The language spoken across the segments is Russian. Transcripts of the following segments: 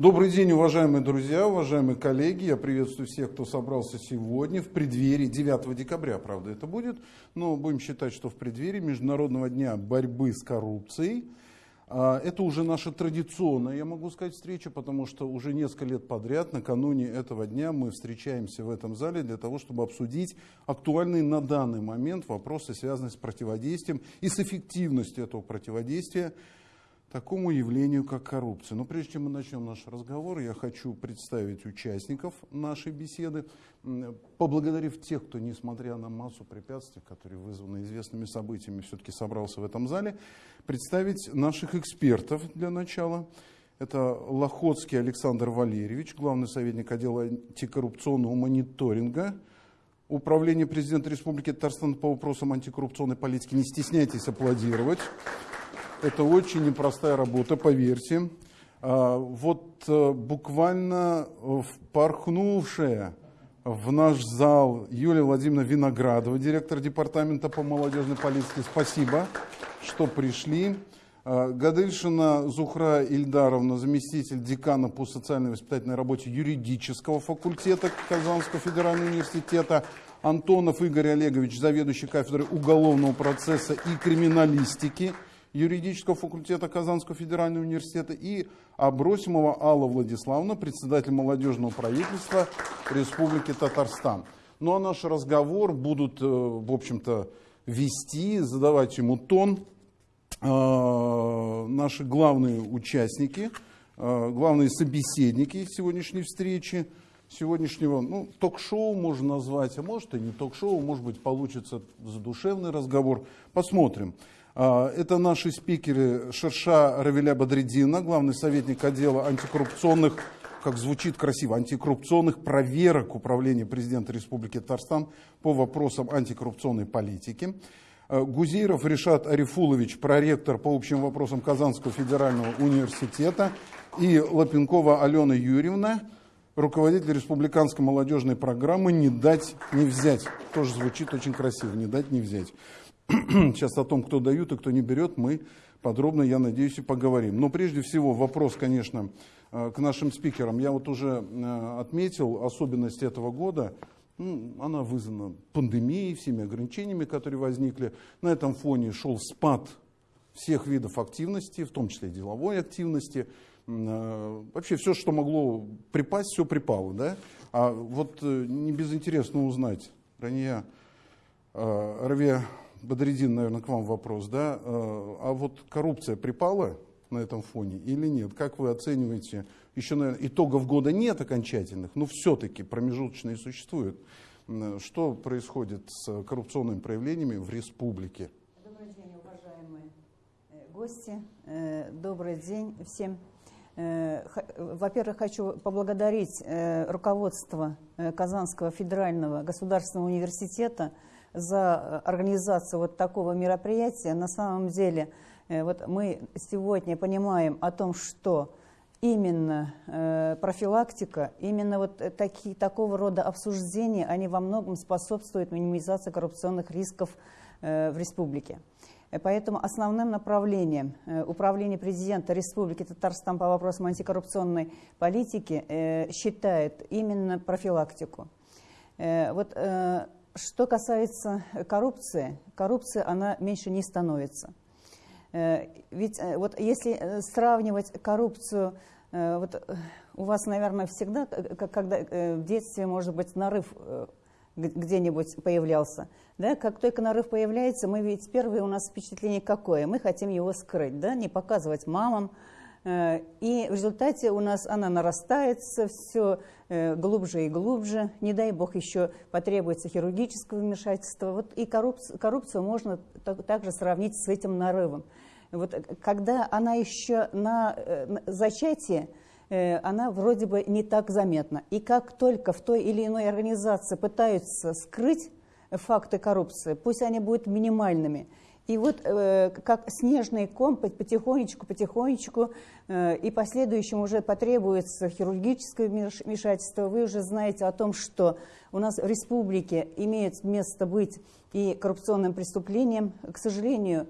Добрый день, уважаемые друзья, уважаемые коллеги. Я приветствую всех, кто собрался сегодня в преддверии 9 декабря, правда, это будет, но будем считать, что в преддверии Международного дня борьбы с коррупцией. А, это уже наша традиционная, я могу сказать, встреча, потому что уже несколько лет подряд, накануне этого дня, мы встречаемся в этом зале для того, чтобы обсудить актуальные на данный момент вопросы, связанные с противодействием и с эффективностью этого противодействия такому явлению, как коррупция. Но прежде чем мы начнем наш разговор, я хочу представить участников нашей беседы, поблагодарив тех, кто, несмотря на массу препятствий, которые вызваны известными событиями, все-таки собрался в этом зале, представить наших экспертов для начала. Это Лохотский Александр Валерьевич, главный советник отдела антикоррупционного мониторинга Управление президента Республики Татарстан по вопросам антикоррупционной политики. Не стесняйтесь аплодировать. Это очень непростая работа, поверьте. А, вот э, буквально впорхнувшая в наш зал Юлия Владимировна Виноградова, директор департамента по молодежной политике. Спасибо, что пришли. А, Гадельшина Зухра Ильдаровна, заместитель декана по социальной воспитательной работе юридического факультета Казанского федерального университета. Антонов Игорь Олегович, заведующий кафедрой уголовного процесса и криминалистики юридического факультета Казанского федерального университета, и Абросимова Алла Владиславовна, председатель молодежного правительства Республики Татарстан. Ну а наш разговор будут, э, в общем-то, вести, задавать ему тон э, наши главные участники, э, главные собеседники сегодняшней встречи, сегодняшнего ну, ток-шоу можно назвать, а может и не ток-шоу, может быть получится задушевный разговор. Посмотрим. А, это наши спикеры Шерша Равиля Бадредина, главный советник отдела антикоррупционных, как звучит красиво, антикоррупционных проверок Управления президента Республики Татарстан по вопросам антикоррупционной политики. А, Гузейров Решат Арифулович, проректор по общим вопросам Казанского федерального университета. И Лапенкова Алена Юрьевна, руководитель республиканской молодежной программы «Не дать, не взять». Тоже звучит очень красиво, «Не дать, не взять». Сейчас о том, кто дают и кто не берет, мы подробно, я надеюсь, и поговорим. Но прежде всего вопрос, конечно, э, к нашим спикерам. Я вот уже э, отметил особенность этого года. Ну, она вызвана пандемией, всеми ограничениями, которые возникли. На этом фоне шел спад всех видов активности, в том числе деловой активности. Э, вообще все, что могло припасть, все припало. Да? А вот не безинтересно узнать, Рания Равия Бодридин, наверное, к вам вопрос, да? Э, а вот коррупция припала на этом фоне или нет? Как вы оцениваете? Еще, наверное, итогов года нет окончательных, но все-таки промежуточные существуют. Что происходит с коррупционными проявлениями в республике? Добрый день, уважаемые э, гости. Э, добрый день всем. Во-первых, хочу поблагодарить руководство Казанского федерального государственного университета за организацию вот такого мероприятия. На самом деле, э, вот мы сегодня понимаем о том, что именно э, профилактика, именно вот таки, такого рода обсуждения, они во многом способствуют минимизации коррупционных рисков э, в республике. Поэтому основным направлением Управления президента Республики Татарстан по вопросам антикоррупционной политики считает именно профилактику. Вот что касается коррупции, коррупция, она меньше не становится. Э, ведь э, вот если э, сравнивать коррупцию, вот у вас, наверное, всегда, когда в детстве, может быть, нарыв где-нибудь появлялся, да, как только нарыв появляется, мы ведь первое у нас впечатление какое? Мы хотим его скрыть, да, не показывать мамам, Э, и в результате у нас она нарастается все э, глубже и глубже. Не дай бог еще потребуется хирургическое вмешательство. Вот и коррупцию, коррупцию можно также сравнить с этим нарывом. Вот когда она еще э, на зачатии, она вроде бы не так заметна. И как только в той или иной организации пытаются скрыть факты коррупции, пусть они будут минимальными – и вот э, как снежный ком потихонечку, потихонечку, э, и последующим уже потребуется хирургическое вмешательство. Вы уже знаете о том, что у нас в республике имеет место быть и коррупционным преступлением. К сожалению,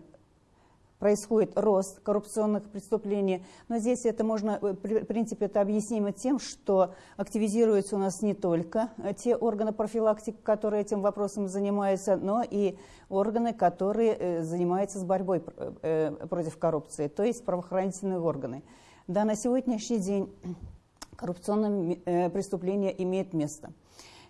происходит рост коррупционных преступлений. Но здесь это можно, в принципе, это объяснимо тем, что активизируются у нас не только те органы профилактики, которые этим вопросом занимаются, но и органы, которые занимаются с борьбой против коррупции, то есть правоохранительные органы. Да, на сегодняшний день коррупционные преступления имеют место.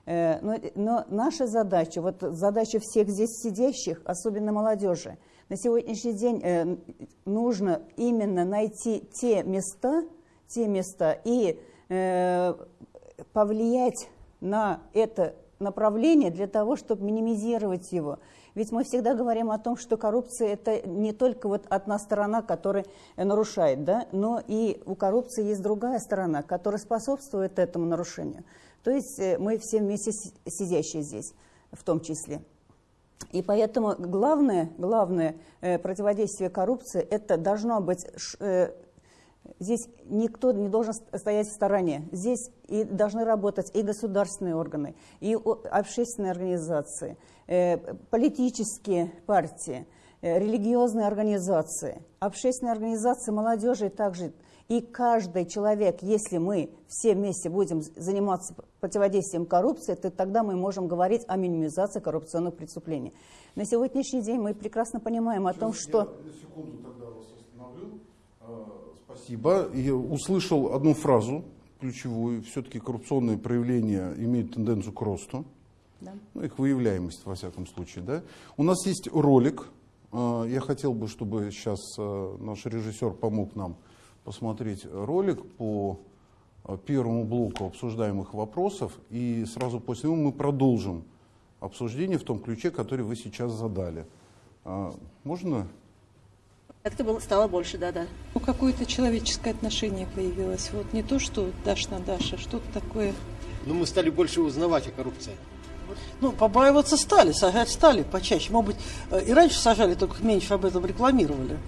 Э, но, но наша задача, вот задача всех здесь сидящих, особенно молодежи, на сегодняшний день э, нужно именно найти те места, те места и э, повлиять на это направление для того, чтобы минимизировать его. Ведь мы всегда говорим о том, что коррупция – это не только вот одна сторона, которая нарушает, да, но и у коррупции есть другая сторона, которая способствует этому нарушению. То есть э, мы все вместе сидящие здесь в том числе. И поэтому главное, главное э, противодействие коррупции – это должно быть э, Здесь никто не должен стоять в стороне. Здесь и должны работать и государственные органы, и общественные организации, политические партии, религиозные организации, общественные организации молодежи также и каждый человек, если мы все вместе будем заниматься противодействием коррупции, то тогда мы можем говорить о минимизации коррупционных преступлений. На сегодняшний день мы прекрасно понимаем о том, что... Я на секунду тогда вас остановлю. А, спасибо. Я услышал одну фразу ключевую. Все-таки коррупционные проявления имеют тенденцию к росту. Да. Ну, их выявляемость, во всяком случае. Да? У нас есть ролик. А, я хотел бы, чтобы сейчас а, наш режиссер помог нам посмотреть ролик по э, первому блоку обсуждаемых вопросов, и сразу после него мы продолжим обсуждение в том ключе, который вы сейчас задали. А, можно? Как-то было, стало больше, да-да. Ну, какое-то человеческое отношение появилось. Вот не то, что Даш на Даша, что-то такое. Ну, мы стали больше узнавать о коррупции. Ну, побаиваться стали, сажать стали почаще. Может быть, э, и раньше сажали, только меньше об этом рекламировали.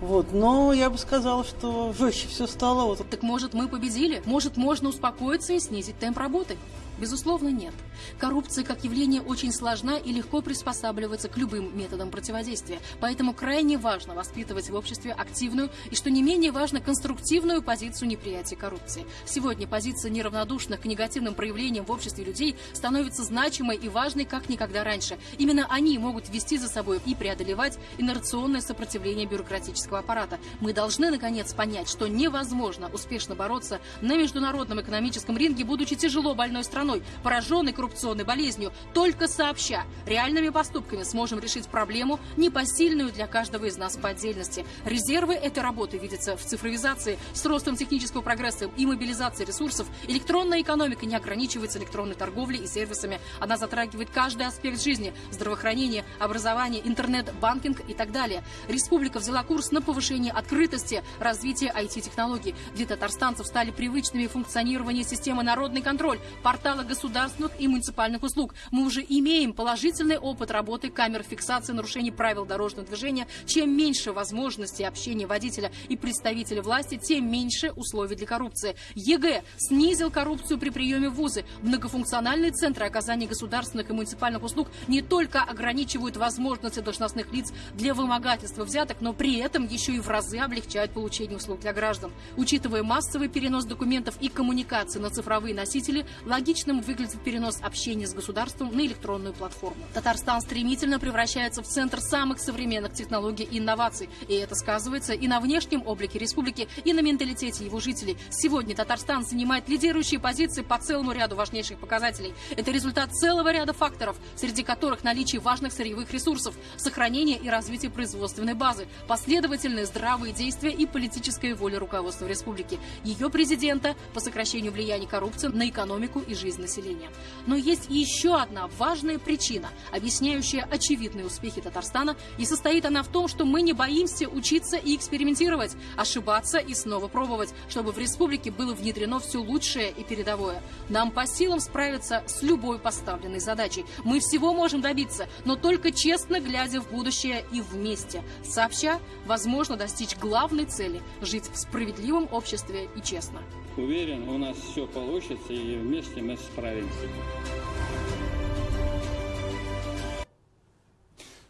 Вот, но я бы сказала, что жестче все стало. Вот. Так может мы победили? Может можно успокоиться и снизить темп работы? Безусловно, нет. Коррупция как явление очень сложна и легко приспосабливается к любым методам противодействия. Поэтому крайне важно воспитывать в обществе активную и, что не менее важно, конструктивную позицию неприятия коррупции. Сегодня позиция неравнодушных к негативным проявлениям в обществе людей становится значимой и важной, как никогда раньше. Именно они могут вести за собой и преодолевать инерционное сопротивление бюрократического аппарата. Мы должны, наконец, понять, что невозможно успешно бороться на международном экономическом ринге, будучи тяжело больной страной, страной, пораженной коррупционной болезнью, только сообща реальными поступками сможем решить проблему, непосильную для каждого из нас по отдельности. Резервы этой работы видятся в цифровизации, с ростом технического прогресса и мобилизации ресурсов. Электронная экономика не ограничивается электронной торговлей и сервисами. Она затрагивает каждый аспект жизни – здравоохранение, образование, интернет, банкинг и так далее. Республика взяла курс на повышение открытости, развитие IT-технологий. Для татарстанцев стали привычными функционирование системы «Народный контроль», портал портала государственных и муниципальных услуг. Мы уже имеем положительный опыт работы камер фиксации нарушений правил дорожного движения. Чем меньше возможностей общения водителя и представителя власти, тем меньше условий для коррупции. ЕГЭ снизил коррупцию при приеме в вузы. Многофункциональные центры оказания государственных и муниципальных услуг не только ограничивают возможности должностных лиц для вымогательства взяток, но при этом еще и в разы облегчают получение услуг для граждан. Учитывая массовый перенос документов и коммуникации на цифровые носители, логично логичным выглядит перенос общения с государством на электронную платформу. Татарстан стремительно превращается в центр самых современных технологий и инноваций. И это сказывается и на внешнем облике республики, и на менталитете его жителей. Сегодня Татарстан занимает лидирующие позиции по целому ряду важнейших показателей. Это результат целого ряда факторов, среди которых наличие важных сырьевых ресурсов, сохранение и развитие производственной базы, последовательные здравые действия и политическая воля руководства республики, ее президента по сокращению влияния коррупции на экономику и жизнь жизнь населения. Но есть еще одна важная причина, объясняющая очевидные успехи Татарстана, и состоит она в том, что мы не боимся учиться и экспериментировать, ошибаться и снова пробовать, чтобы в республике было внедрено все лучшее и передовое. Нам по силам справиться с любой поставленной задачей. Мы всего можем добиться, но только честно глядя в будущее и вместе. Сообща, возможно достичь главной цели – жить в справедливом обществе и честно. Уверен, у нас все получится и вместе мы справимся.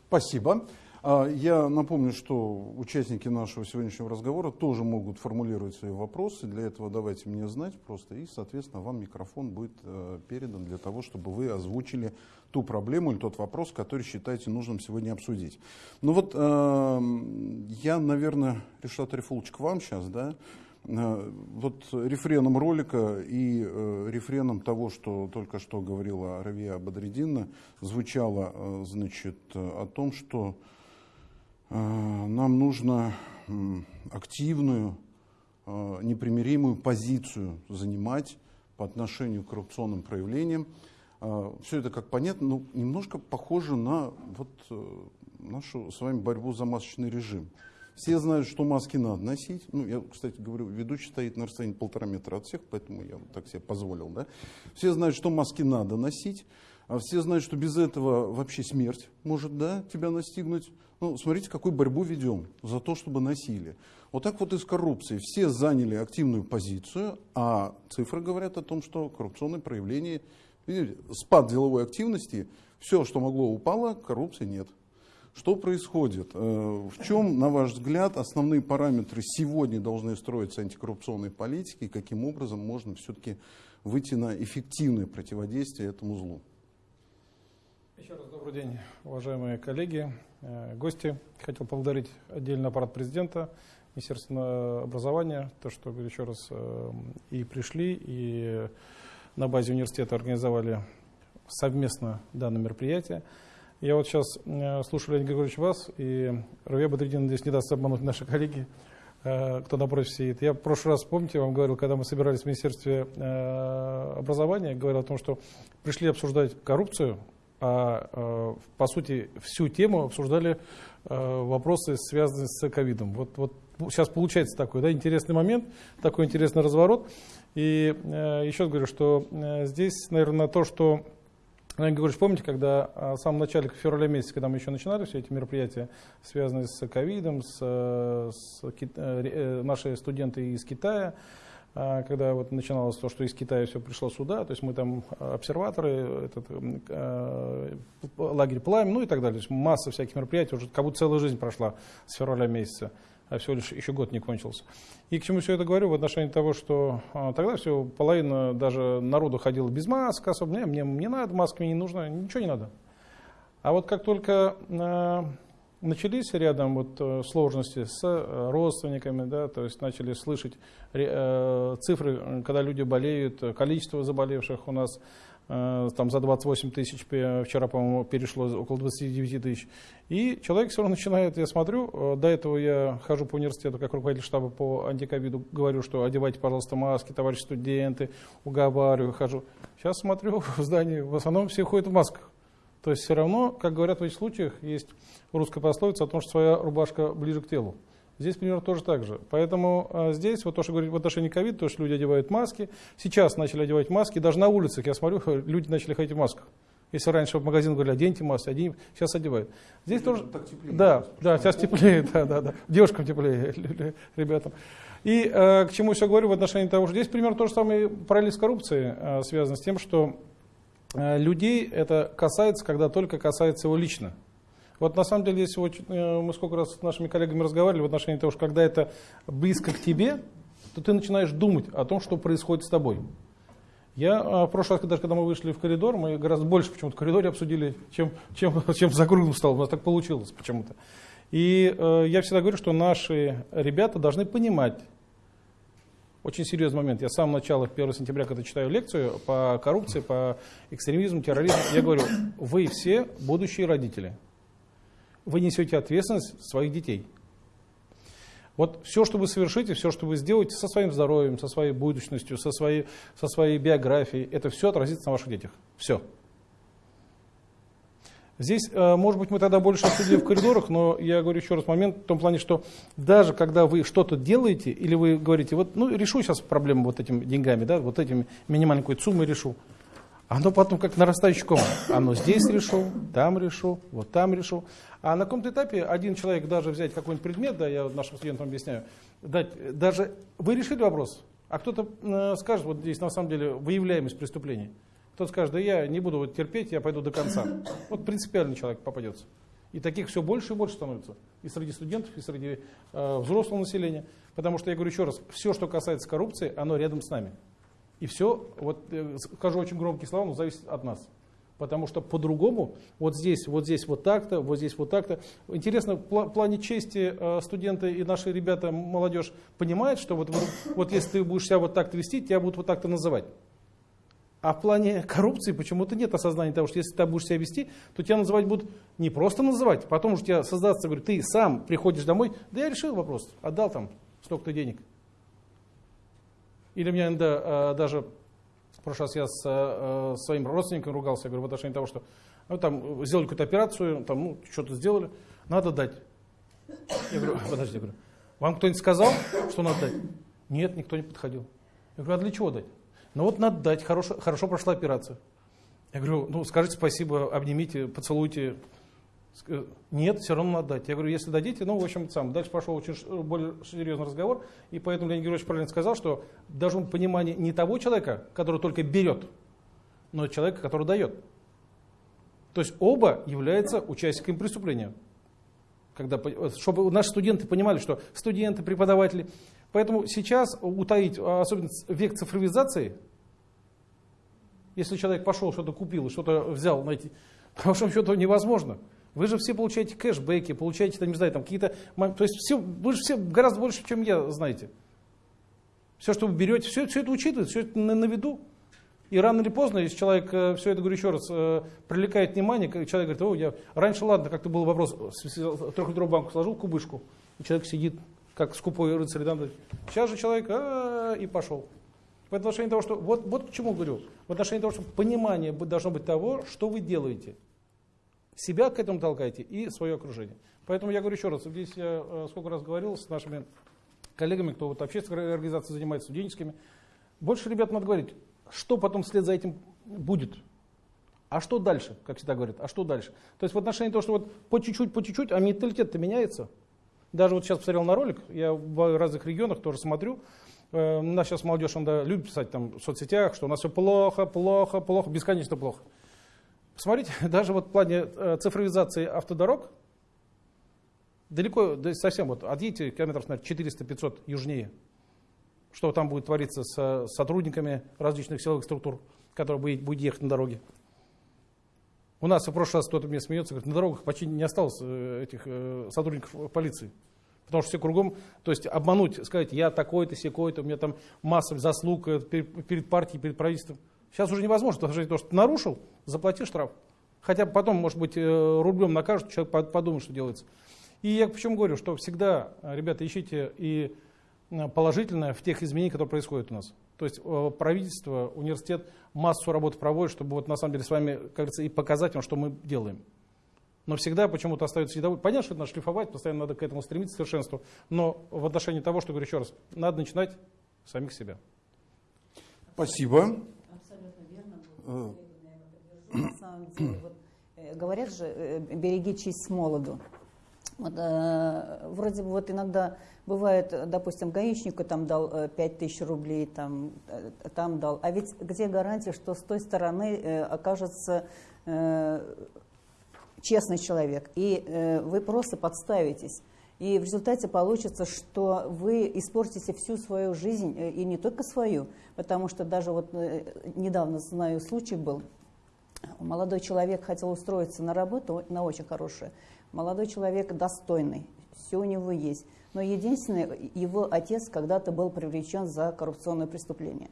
Спасибо. А Я напомню, что участники нашего сегодняшнего разговора тоже могут формулировать свои вопросы. Для этого давайте мне знать просто, и, соответственно, вам микрофон будет э, передан для того, чтобы вы озвучили ту проблему или тот вопрос, который считаете нужным сегодня обсудить. Ну вот э, я, наверное, Решат Рифулович, к вам сейчас, да? Э, Вот рефреном ролика и э, рефреном того, что только что говорила Равия Бадреддина, звучало, э, значит, о том, что нам нужно активную, непримиримую позицию занимать по отношению к коррупционным проявлениям. Все это, как понятно, ну, немножко похоже на вот, нашу с вами борьбу за масочный режим. Все знают, что маски надо носить. Ну, я, кстати, говорю, ведущий стоит на расстоянии полтора метра от всех, поэтому я вот так себе позволил. Да? Все знают, что маски надо носить. А все знают, что без этого вообще смерть может да, тебя настигнуть. Ну, смотрите, какую борьбу ведем за то, чтобы носили. Вот так вот и с коррупцией. Все заняли активную позицию, а цифры говорят о том, что коррупционные проявления, видите, спад деловой активности, все, что могло, упало, коррупции нет. Что происходит? Э, В чем, на ваш взгляд, основные параметры сегодня должны строиться антикоррупционной политики и каким образом можно все-таки выйти на эффективное противодействие этому злу? Еще раз добрый день, уважаемые коллеги, э, гости. Хотел поблагодарить отдельно аппарат президента, Министерство образования, то, что еще раз э, и пришли, и на базе университета организовали совместно данное мероприятие. Я вот сейчас э, слушаю, Леонид Григорьевич, вас, и Равия Бадридин здесь не даст обмануть наши коллеги, э, кто напротив сидит. Я в прошлый раз, помните, вам говорил, когда мы собирались в Министерстве э, образования, говорил о том, что пришли обсуждать коррупцию, а по сути всю тему обсуждали вопросы, связанные с ковидом. Вот, вот сейчас получается такой да, интересный момент, такой интересный разворот. И еще говорю, что здесь, наверное, то, что Леонид Григорьевич, помните, когда э, в самом начале февраля месяца, когда мы еще начинали все эти мероприятия, связанные с ковидом, с, с э, э, наши студенты из Китая, а, когда вот начиналось то, что из Китая все пришло сюда, то есть мы там э, обсерваторы, этот, лагерь Пламя, ну и так далее. То есть масса всяких мероприятий, уже как будто целая жизнь прошла с февраля месяца, а всего лишь еще год не кончился. И к чему все это говорю? В отношении того, что а, тогда все, половина даже народу ходила без масок особо, не, мне не надо, маски мне не нужно, ничего не надо. А вот как только э, начались рядом вот э, сложности с э, родственниками, да, то есть начали слышать э, цифры, когда люди болеют, количество заболевших у нас там за 28 тысяч, вчера, по-моему, перешло около 29 тысяч. И человек все равно начинает, я смотрю, э, до этого я хожу по университету как руководитель штаба по антиковиду, говорю, что одевайте, пожалуйста, маски, товарищи студенты, уговариваю, хожу. Сейчас смотрю, в здании в основном все ходят в масках. То есть все равно, как говорят в этих случаях, есть русская пословица о том, что своя рубашка ближе к телу. Здесь примерно тоже так же. Поэтому а, здесь, вот то, что говорит в отношении ковида, то, что люди одевают маски, сейчас начали одевать маски, даже на улицах, я смотрю, люди начали ходить в масках. Если раньше в магазин говорили, оденьте маски, оденьте, сейчас одевают. Здесь тоже, так теплее, да, просто, да, сейчас теплее, да, да, да, девушкам теплее, ребятам. И э, к чему все говорю в отношении того, что здесь примерно то же самое параллель с коррупцией э, связано с тем, что людей это касается, когда только касается его лично. Вот на самом деле, если вот, э, мы сколько раз с нашими коллегами разговаривали в отношении того, что когда это близко к тебе, то ты начинаешь думать о том, что происходит с тобой. Я а, в прошлый раз, даже когда мы вышли в коридор, мы гораздо больше почему-то в коридоре обсудили, чем, чем, чем за круглым столом. У нас так получилось почему-то. И э, я всегда говорю, что наши ребята должны понимать, очень серьезный момент. Я с самого начала, 1 сентября, когда читаю лекцию по коррупции, по экстремизму, терроризму, я говорю, вы все будущие родители. Вы несете ответственность своих детей. Вот все, что вы совершите, все, что вы сделаете со своим здоровьем, со своей будущностью, со своей, со своей биографией, это все отразится на ваших детях. Все. Здесь, э, может быть, мы тогда больше обсудили в коридорах, но я говорю еще раз момент в том плане, что даже когда вы что-то делаете, или вы говорите, вот, ну, решу сейчас проблему вот этими деньгами, да, вот этими минимальной какой-то суммой решу, оно потом как нарастающий ком. Оно здесь решу, там решу, вот там решу. А на каком-то этапе один человек даже взять какой-нибудь предмет, да, я нашим студентам объясняю, дать, даже вы решили вопрос, а кто-то э, скажет, вот здесь на самом деле выявляемость преступлений. Кто-то скажет, да я не буду вот терпеть, я пойду до конца. Вот принципиальный человек попадется. И таких все больше и больше становится. И среди студентов, и среди э, взрослого населения. Потому что я говорю еще раз, все, что касается коррупции, оно рядом с нами. И все, вот э, скажу очень громкие слова, но зависит от нас. Потому что по-другому, вот здесь, вот здесь вот так-то, вот здесь вот так-то. Интересно, в плане чести э, студенты и наши ребята, молодежь, понимают, что вот, вот если ты будешь себя вот так-то вести, тебя будут вот так-то называть. А в плане коррупции почему-то нет осознания того, что если ты будешь себя вести, то тебя называть будут не просто называть, потом уже тебя создаться, говорю, ты сам приходишь домой, да я решил вопрос, отдал там столько-то денег. Или мне иногда э, даже прошлый раз я с э, своим родственником ругался, я говорю, в отношении того, что ну, там, сделали какую-то операцию, там, ну, что-то сделали, надо дать. Я говорю, подожди, я говорю, вам кто-нибудь сказал, что надо дать? Нет, никто не подходил. Я говорю, а для чего дать? Ну вот надо дать, хорошо, хорошо прошла операция. Я говорю, ну скажите спасибо, обнимите, поцелуйте. Нет, все равно надо дать. Я говорю, если дадите, ну, в общем, сам. Дальше пошел очень более серьезный разговор, и поэтому Леонид Георгиевич правильно сказал, что быть понимание не того человека, который только берет, но человека, который дает. То есть оба являются участниками преступления. Когда, чтобы наши студенты понимали, что студенты, преподаватели. Поэтому сейчас утаить, особенно век цифровизации, если человек пошел, что-то купил, что-то взял, знаете, по большому счету невозможно. Вы же все получаете кэшбэки, получаете, там, не знаю, там какие-то... То есть все, вы же все гораздо больше, чем я, знаете. Все, что вы берете, все, все это учитывается, все это на, на виду. И рано или поздно, если человек, э, все это, говорю еще раз, э, привлекает внимание, человек говорит, о, я... Раньше, ладно, как-то был вопрос, трехлитровую банку сложил, кубышку, и человек сидит, как скупой рыцарь, да, сейчас же человек, а, и пошел. В отношении того, что, вот, вот к чему говорю, в отношении того, что понимание должно быть того, что вы делаете. Себя к этому толкайте и свое окружение. Поэтому я говорю еще раз, здесь я э, сколько раз говорил с нашими коллегами, кто вот общественной организацией занимается, студенческими, больше ребят надо говорить, что потом вслед за этим будет. А что дальше, как всегда говорят, а что дальше? То есть в отношении того, что вот по чуть-чуть, по чуть-чуть, а менталитет-то меняется. Даже вот сейчас посмотрел на ролик, я в разных регионах тоже смотрю, э, у нас сейчас молодежь он, да, любит писать там в соцсетях, что у нас все плохо, плохо, плохо, бесконечно плохо. Посмотрите, даже вот в плане э, цифровизации автодорог, далеко, да совсем вот, отъедете километров, наверное, 400-500 южнее, что там будет твориться с сотрудниками различных силовых структур, которые будут ехать на дороге. У нас в прошлый раз кто-то мне смеется, говорит, на дорогах почти не осталось э, этих э, сотрудников полиции. Потому что все кругом, то есть обмануть, сказать, я такой-то, секой-то, у меня там масса заслуг перед партией, перед правительством. Сейчас уже невозможно, потому что, что нарушил, заплати штраф. Хотя потом, может быть, э, рублем накажут, человек подумает, что делается. И я почему говорю, что всегда, э, ребята, ищите и э, положительное в тех изменениях, которые происходят у нас. То есть правительство, университет массу работы проводит, чтобы вот на самом деле с вами, как и показать вам, что мы делаем. Но всегда почему-то остается недовольны. Понятно, что это надо шлифовать, постоянно надо к этому стремиться, к совершенству. Но в отношении того, что говорю еще раз, надо начинать самих себя. Спасибо. Э, э, говорят же, э, береги честь с молоду. Вот, э, вроде бы вот иногда бывает, допустим, гаишнику там дал 5 тысяч рублей, там, там дал, а ведь где гарантия, что с той стороны э, окажется э, честный человек, и э, вы просто подставитесь. И в результате получится, что вы испортите всю свою жизнь, э, и не только свою, потому что даже вот э, недавно, знаю, случай был, молодой человек хотел устроиться на работу, на очень хорошую, молодой человек достойный, все у него есть, но единственное, его отец когда-то был привлечен за коррупционное преступление.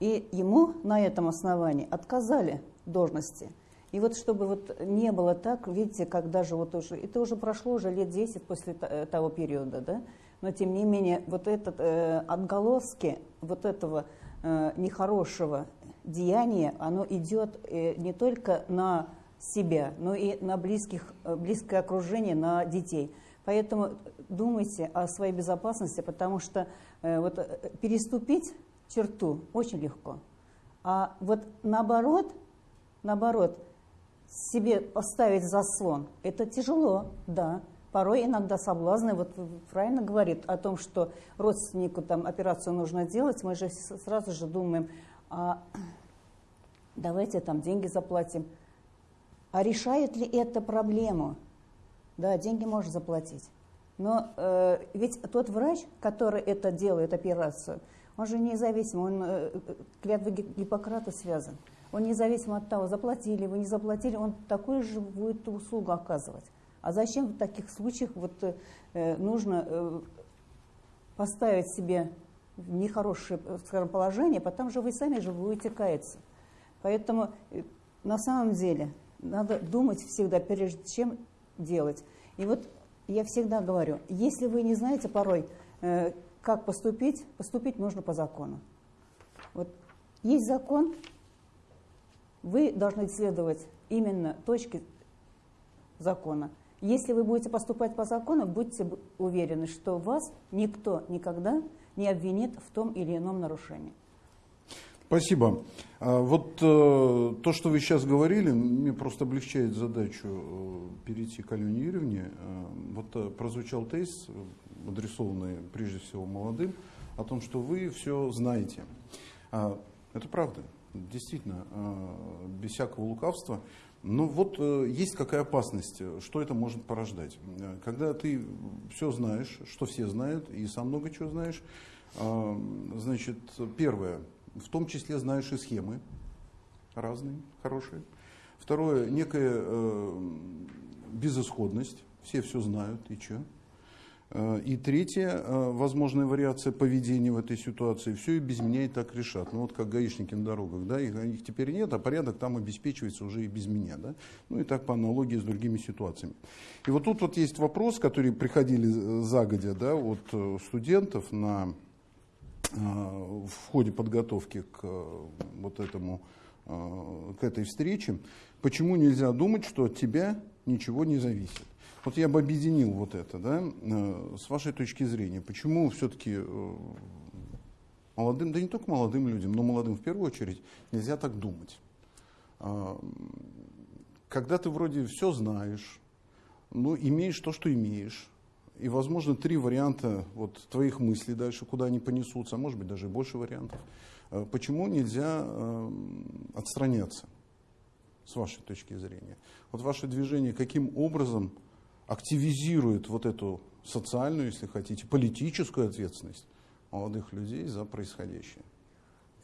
И ему на этом основании отказали должности – и вот чтобы вот не было так, видите, как даже вот уже, это уже прошло уже лет 10 после э, того периода, да, но тем не менее вот этот э, отголоски вот этого э, нехорошего деяния, оно идет э, не только на себя, но и на близких, э, близкое окружение, на детей. Поэтому думайте о своей безопасности, потому что э, вот, э, переступить черту очень легко. А вот наоборот, наоборот, себе поставить заслон, это тяжело, да. Порой иногда соблазны, вот правильно говорит о том, что родственнику там операцию нужно делать, мы же сразу же думаем, а давайте там деньги заплатим. А решает ли это проблему? Да, деньги можно заплатить. Но э, ведь тот врач, который это делает, операцию, он же независим, он э, клятвой Гиппократа связан. Он независимо от того, заплатили вы, не заплатили, он такую же будет услугу оказывать. А зачем в таких случаях вот, э, нужно э, поставить себе нехорошее скажем, положение, потому что вы сами же будете каяться. Поэтому э, на самом деле надо думать всегда, прежде чем делать. И вот я всегда говорю, если вы не знаете порой, э, как поступить, поступить нужно по закону. Вот есть закон, вы должны следовать именно точке закона. Если вы будете поступать по закону, будьте уверены, что вас никто никогда не обвинит в том или ином нарушении. Спасибо. А вот э, то, что вы сейчас говорили, мне просто облегчает задачу э, перейти к Алене Юрьевне. Э, вот прозвучал тезис, адресованный прежде всего молодым, о том, что вы все знаете. А, это правда, действительно, э, без всякого лукавства. Но вот э, есть какая опасность, что это может порождать. Э, когда ты все знаешь, что все знают, и сам много чего знаешь, э, значит, первое – в том числе знаешь и схемы разные, хорошие. Второе, некая э, безысходность, все все знают, и что. Э, и третье, э, возможная вариация поведения в этой ситуации, все и без меня и так решат. Ну вот как гаишники на дорогах, да, их, их теперь нет, а порядок там обеспечивается уже и без меня, да. Ну и так по аналогии с другими ситуациями. И вот тут вот есть вопрос, который приходили загодя, да, от э, студентов на Э, в ходе подготовки к э, вот этому, э, к этой встрече, почему нельзя думать, что от тебя ничего не зависит. Вот я бы объединил вот это, да, с вашей точки зрения, почему все-таки молодым, да не только молодым людям, но молодым в первую очередь, нельзя так думать. Когда ты вроде все знаешь, ну, имеешь то, что имеешь, и, возможно, три варианта вот, твоих мыслей дальше, куда они понесутся, а может быть даже больше вариантов. Э, почему нельзя э, отстраняться, с вашей точки зрения? Вот ваше движение каким образом активизирует вот эту социальную, если хотите, политическую ответственность молодых людей за происходящее?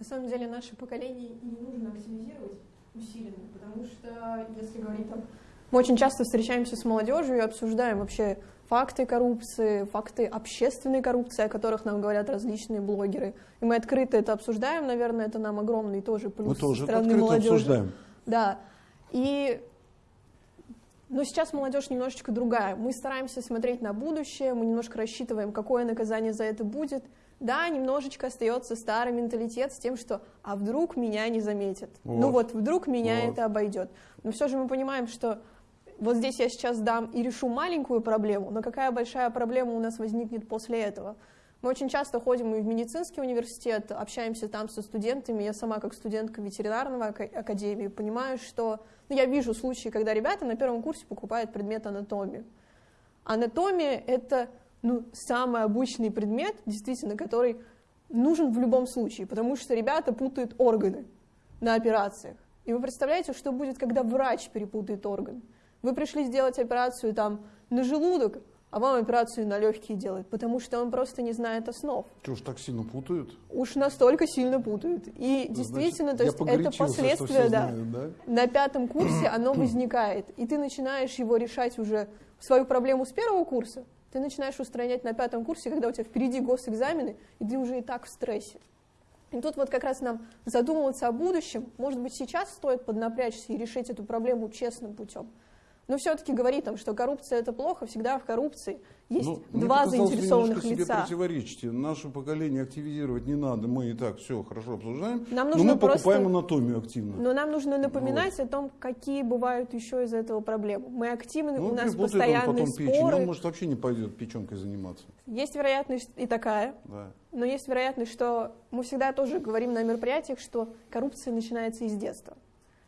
На самом деле наше поколение не нужно активизировать усиленно, потому что, если говорить там, мы очень часто встречаемся с молодежью и обсуждаем вообще факты коррупции, факты общественной коррупции, о которых нам говорят различные блогеры. И мы открыто это обсуждаем, наверное, это нам огромный тоже плюс мы тоже со стороны открыто молодежи. обсуждаем. Да. И но сейчас молодежь немножечко другая. Мы стараемся смотреть на будущее, мы немножко рассчитываем, какое наказание за это будет. Да, немножечко остается старый менталитет с тем, что «а вдруг меня не заметят?» вот. Ну вот, вдруг меня вот. это обойдет. Но все же мы понимаем, что вот здесь я сейчас дам и решу маленькую проблему, но какая большая проблема у нас возникнет после этого? Мы очень часто ходим и в медицинский университет, общаемся там со студентами. Я сама, как студентка ветеринарного академии, понимаю, что ну, я вижу случаи, когда ребята на первом курсе покупают предмет анатомии. Анатомия — это ну, самый обычный предмет, действительно, который нужен в любом случае, потому что ребята путают органы на операциях. И вы представляете, что будет, когда врач перепутает орган? Вы пришли сделать операцию там на желудок, а вам операцию на легкие делают, потому что он просто не знает основ. Что уж так сильно путают? Уж настолько сильно путают. И действительно, Значит, то есть это последствие, да, знают, да, на пятом курсе оно возникает, и ты начинаешь его решать уже свою проблему с первого курса, ты начинаешь устранять на пятом курсе, когда у тебя впереди госэкзамены, и ты уже и так в стрессе. И тут вот как раз нам задумываться о будущем, может быть, сейчас стоит поднапрячься и решить эту проблему честным путем. Но все-таки говорить там, что коррупция это плохо, всегда в коррупции есть ну, два заинтересованных вы лица. себе противоречите. Наше поколение активизировать не надо, мы и так все хорошо обсуждаем. Нам нужно но мы просто... покупаем анатомию активно. Но нам нужно напоминать вот. о том, какие бывают еще из этого проблемы. Мы активны, ну, у нас постоянные он потом споры. Печень. Он может вообще не пойдет печенкой заниматься. Есть вероятность и такая. Да. Но есть вероятность, что мы всегда тоже говорим на мероприятиях, что коррупция начинается из детства.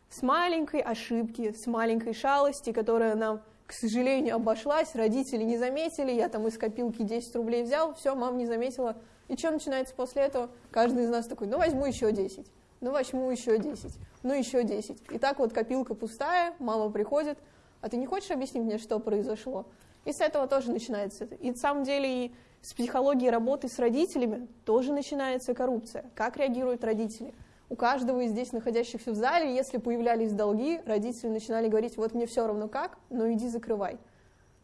С маленькой ошибки, с маленькой шалости, которая нам к сожалению, обошлась, родители не заметили, я там из копилки 10 рублей взял, все, мама не заметила. И что начинается после этого? Каждый из нас такой, ну возьму еще 10, ну возьму еще 10, ну еще 10. И так вот копилка пустая, мама приходит, а ты не хочешь объяснить мне, что произошло? И с этого тоже начинается. И на самом деле и с психологии работы с родителями тоже начинается коррупция. Как реагируют родители? У каждого из здесь находящихся в зале, если появлялись долги, родители начинали говорить, вот мне все равно как, но иди закрывай.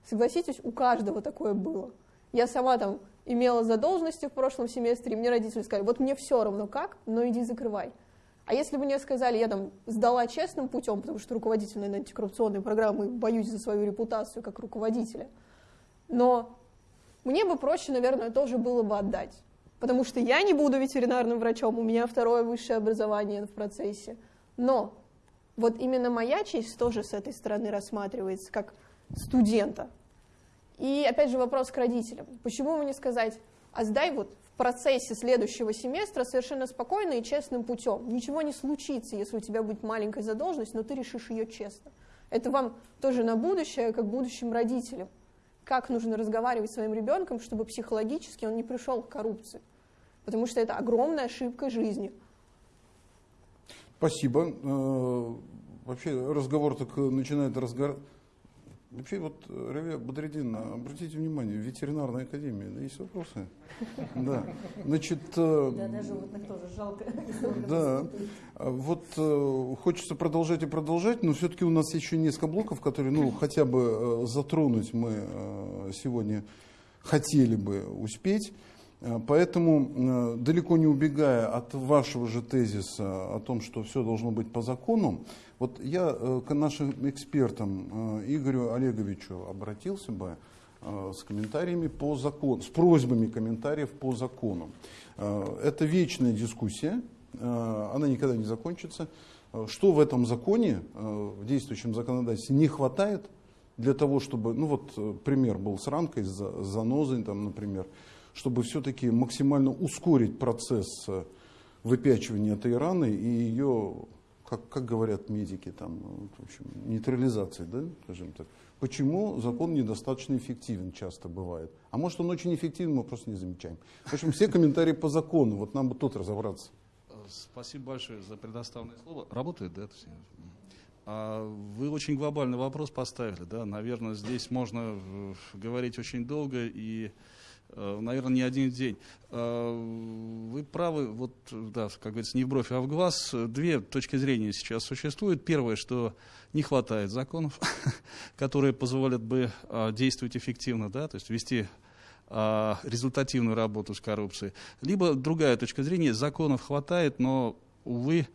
Согласитесь, у каждого такое было. Я сама там имела задолженности в прошлом семестре, и мне родители сказали, вот мне все равно как, но иди закрывай. А если бы мне сказали, я там сдала честным путем, потому что руководитель на антикоррупционной программы, боюсь за свою репутацию как руководителя, но мне бы проще, наверное, тоже было бы отдать. Потому что я не буду ветеринарным врачом, у меня второе высшее образование в процессе. Но вот именно моя честь тоже с этой стороны рассматривается как студента. И опять же вопрос к родителям. Почему мне сказать, а сдай вот в процессе следующего семестра совершенно спокойно и честным путем. Ничего не случится, если у тебя будет маленькая задолженность, но ты решишь ее честно. Это вам тоже на будущее, как будущим родителям. Как нужно разговаривать с своим ребенком, чтобы психологически он не пришел к коррупции. Потому что это огромная ошибка жизни. Спасибо. Э, вообще разговор так начинает разгораться Вообще, вот, Равия Бадредин, обратите внимание, ветеринарная академия, да, есть вопросы? Да. Значит... Э, да, даже животных тоже жалко. Да. Вот э, хочется продолжать и продолжать, но все-таки у нас еще несколько блоков, которые, ну, хотя бы затронуть мы сегодня хотели бы успеть. Поэтому, далеко не убегая от вашего же тезиса о том, что все должно быть по закону, вот я э, к нашим экспертам э, Игорю Олеговичу обратился бы э, с комментариями по закону, с просьбами комментариев по закону. Это вечная дискуссия, она никогда не закончится. Что в этом законе, в действующем законодательстве, не хватает для того, чтобы, ну вот пример был с ранкой, с занозой, там, например, чтобы все-таки максимально ускорить процесс выпячивания этой раны и ее как, как говорят медики, там, ну, в общем, нейтрализации, да, скажем так. Почему закон недостаточно эффективен часто бывает? А может он очень эффективен, мы просто не замечаем. В общем, все комментарии по закону, вот нам бы тут разобраться. Спасибо большое за предоставленное слово. Работает, да? А вы очень глобальный вопрос поставили, да? Наверное, здесь можно э, говорить очень долго и Э, наверное, не один день. Э, вы правы, вот, да, как говорится, не в бровь, а в глаз. Две точки зрения сейчас существуют. Первое, что не хватает законов, которые позволят бы э, действовать эффективно, да, то есть вести результативную работу с коррупцией. Либо другая точка зрения, законов хватает, но, увы,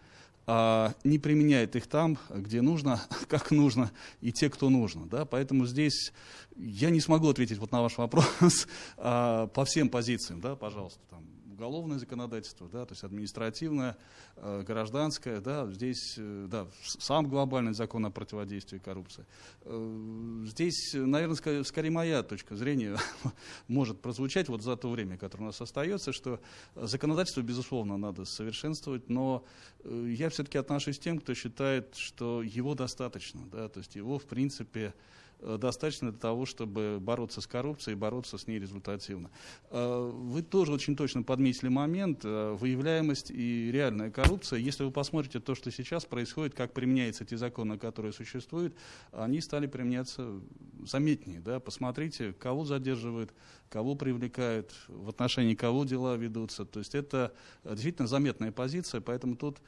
не применяет их там, где нужно, как нужно, и те, кто нужно. Да? Поэтому здесь я не смогу ответить вот на ваш вопрос а, по всем позициям, да, пожалуйста, там, уголовное законодательство, да, то есть административное, э, гражданское, да, здесь, э, да, сам глобальный закон о противодействии коррупции. Э, здесь, наверное, скорее, моя точка зрения может прозвучать вот за то время, которое у нас остается, что законодательство, безусловно, надо совершенствовать, но я все-таки отношусь к тем, кто считает, что его достаточно, да, то есть его, в принципе, достаточно для того, чтобы бороться с коррупцией и бороться с ней результативно. Э, вы тоже очень точно подметили момент, э, выявляемость и реальная коррупция. Если вы посмотрите то, что сейчас происходит, как применяются эти законы, которые существуют, они стали применяться заметнее. Да? Посмотрите, кого задерживают, кого привлекают, в отношении кого дела ведутся. То есть это действительно заметная позиция, поэтому тут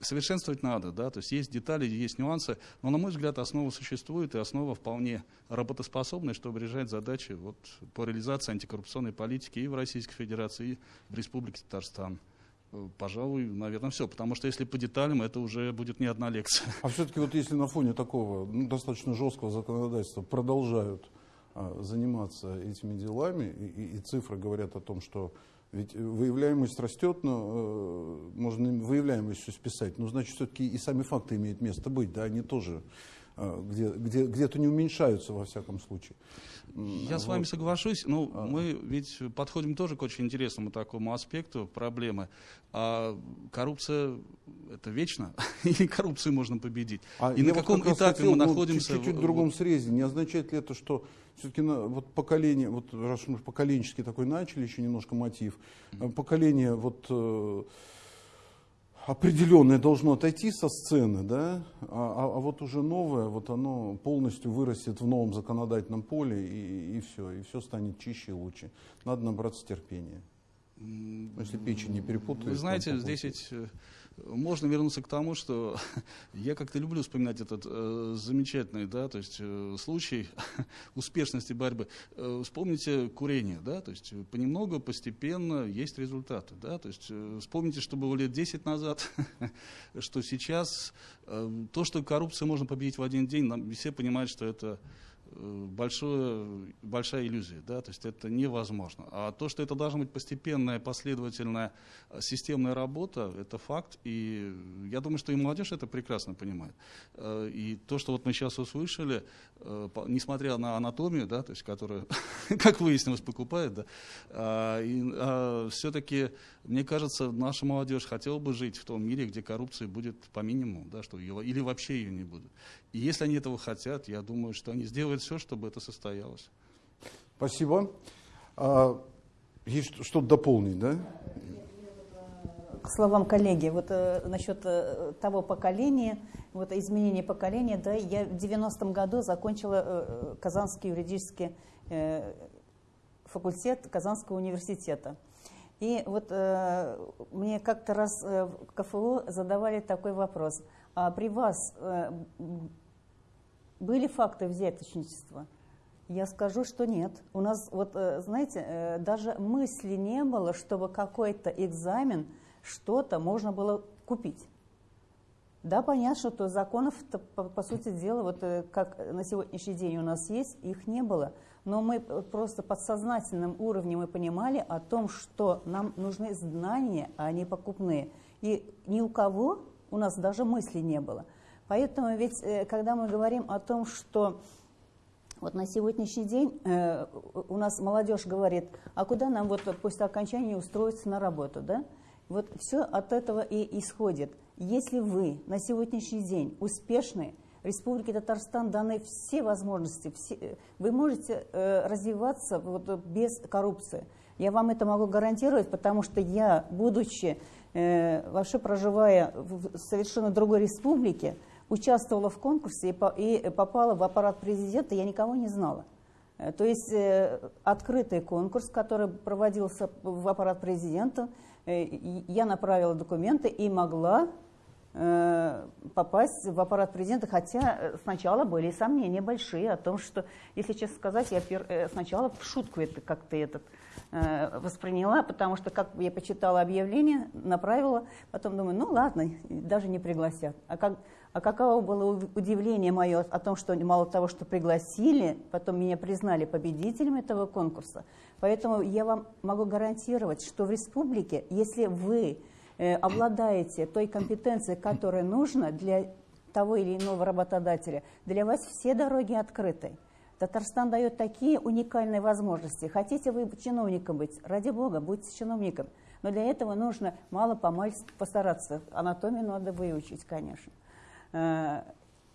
совершенствовать надо, да, то есть есть детали, есть нюансы, но, на мой взгляд, основа существует, и основа вполне работоспособная, чтобы решать задачи вот, по реализации антикоррупционной политики и в Российской Федерации, и в Республике Татарстан. Э, пожалуй, наверное, все, потому что если по деталям, это уже будет не одна лекция. А все-таки вот если на фоне такого ну, достаточно жесткого законодательства продолжают а, заниматься этими делами, и, и, и цифры говорят о том, что ведь выявляемость растет, но э, можно выявляемость все списать, но значит все-таки и сами факты имеют место быть, да, они тоже э, где, где, где-то не уменьшаются во всяком случае. Я вот. с вами соглашусь, но а. мы ведь подходим тоже к очень интересному такому аспекту проблемы. А коррупция это вечно, или коррупцию можно победить? А и на каком этапе хотел, мы ну, находимся? Чуть-чуть в другом срезе. Не означает ли это, что все-таки вот поколение, вот раз мы поколенческий такой начали, еще немножко мотив, поколение вот э, определенное должно отойти со сцены, да, а, а, а вот уже новое, вот оно полностью вырастет в новом законодательном поле и, и все, и все станет чище и лучше. Надо набраться терпения. Если печень не перепутают. Вы знаете, здесь ведь э, можно вернуться к тому, что я как-то люблю вспоминать этот э, замечательный, да, то есть э, случай успешности борьбы. Э, вспомните курение, да, то есть понемногу, постепенно есть результаты, да, то есть э, вспомните, что было лет 10 назад, что сейчас э, то, что коррупцию можно победить в один день, нам все понимают, что это большое, большая иллюзия, да, то есть это невозможно. А то, что это должна быть постепенная, последовательная, э, системная работа, это факт, и я думаю, что и молодежь это прекрасно понимает. Э, и то, что вот мы сейчас услышали, э, несмотря на анатомию, да, то есть которая, как выяснилось, покупает, да, а, а, все-таки, мне кажется, наша молодежь хотела бы жить в том мире, где коррупция будет по минимуму, да, что ее, или вообще ее не будет. И если они этого хотят, я думаю, что они сделают все, чтобы это состоялось. Спасибо. А, есть что-то дополнить, да? К словам коллеги, вот э, насчет э, того поколения, вот изменения поколения, да, я в 90-м году закончила э, Казанский юридический э, факультет Казанского университета. И вот э, мне как-то раз э, в КФУ задавали такой вопрос. А при вас э, были факты взяточничества? Я скажу, что нет. У нас, вот, э, знаете, э, даже мысли не было, чтобы какой-то экзамен, что-то можно было купить. Да, понятно, что законов, по, по сути дела, вот э, как на сегодняшний день у нас есть, их не было. Но мы просто подсознательным уровнем мы понимали о том, что нам нужны знания, а не покупные. И ни у кого у нас даже мысли не было. Поэтому ведь, э, когда мы говорим о том, что вот на сегодняшний день э, у нас молодежь говорит, а куда нам вот после окончания устроиться на работу, да? Вот все от этого и исходит. Если вы на сегодняшний день успешны, Республике Татарстан даны все возможности, все, вы можете э, развиваться вот, без коррупции. Я вам это могу гарантировать, потому что я, будучи, э, вообще проживая в совершенно другой республике, участвовала в конкурсе и попала в аппарат президента, я никого не знала. Э, то есть э, открытый конкурс, который проводился в аппарат президента, э, я направила документы и могла попасть в аппарат президента, хотя сначала были сомнения большие о том, что, если честно сказать, я сначала в шутку это как-то этот восприняла, потому что как я почитала объявление, направила, потом думаю, ну ладно, даже не пригласят. А как а каково было удивление мое о том, что мало того, что пригласили, потом меня признали победителем этого конкурса. Поэтому я вам могу гарантировать, что в республике, если вы э, обладаете той компетенцией, которая нужна для того или иного работодателя, для вас все дороги открыты. Татарстан дает такие уникальные возможности. Хотите вы чиновником быть, ради бога, будьте чиновником. Но для этого нужно мало-помалу постараться. Анатомию надо выучить, конечно. Э,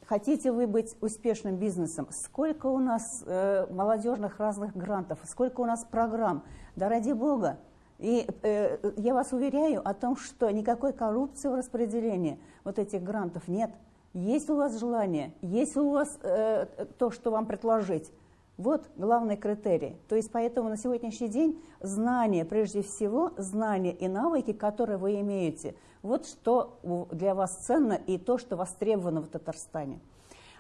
хотите вы быть успешным бизнесом? Сколько у нас э, молодежных разных грантов, сколько у нас программ? Да ради бога. И э, я вас уверяю о том, что никакой коррупции в распределении вот этих грантов нет. Есть у вас желание, есть у вас э, то, что вам предложить, вот главный критерий. То есть поэтому на сегодняшний день знания, прежде всего, знания и навыки, которые вы имеете, вот что для вас ценно и то, что востребовано в Татарстане.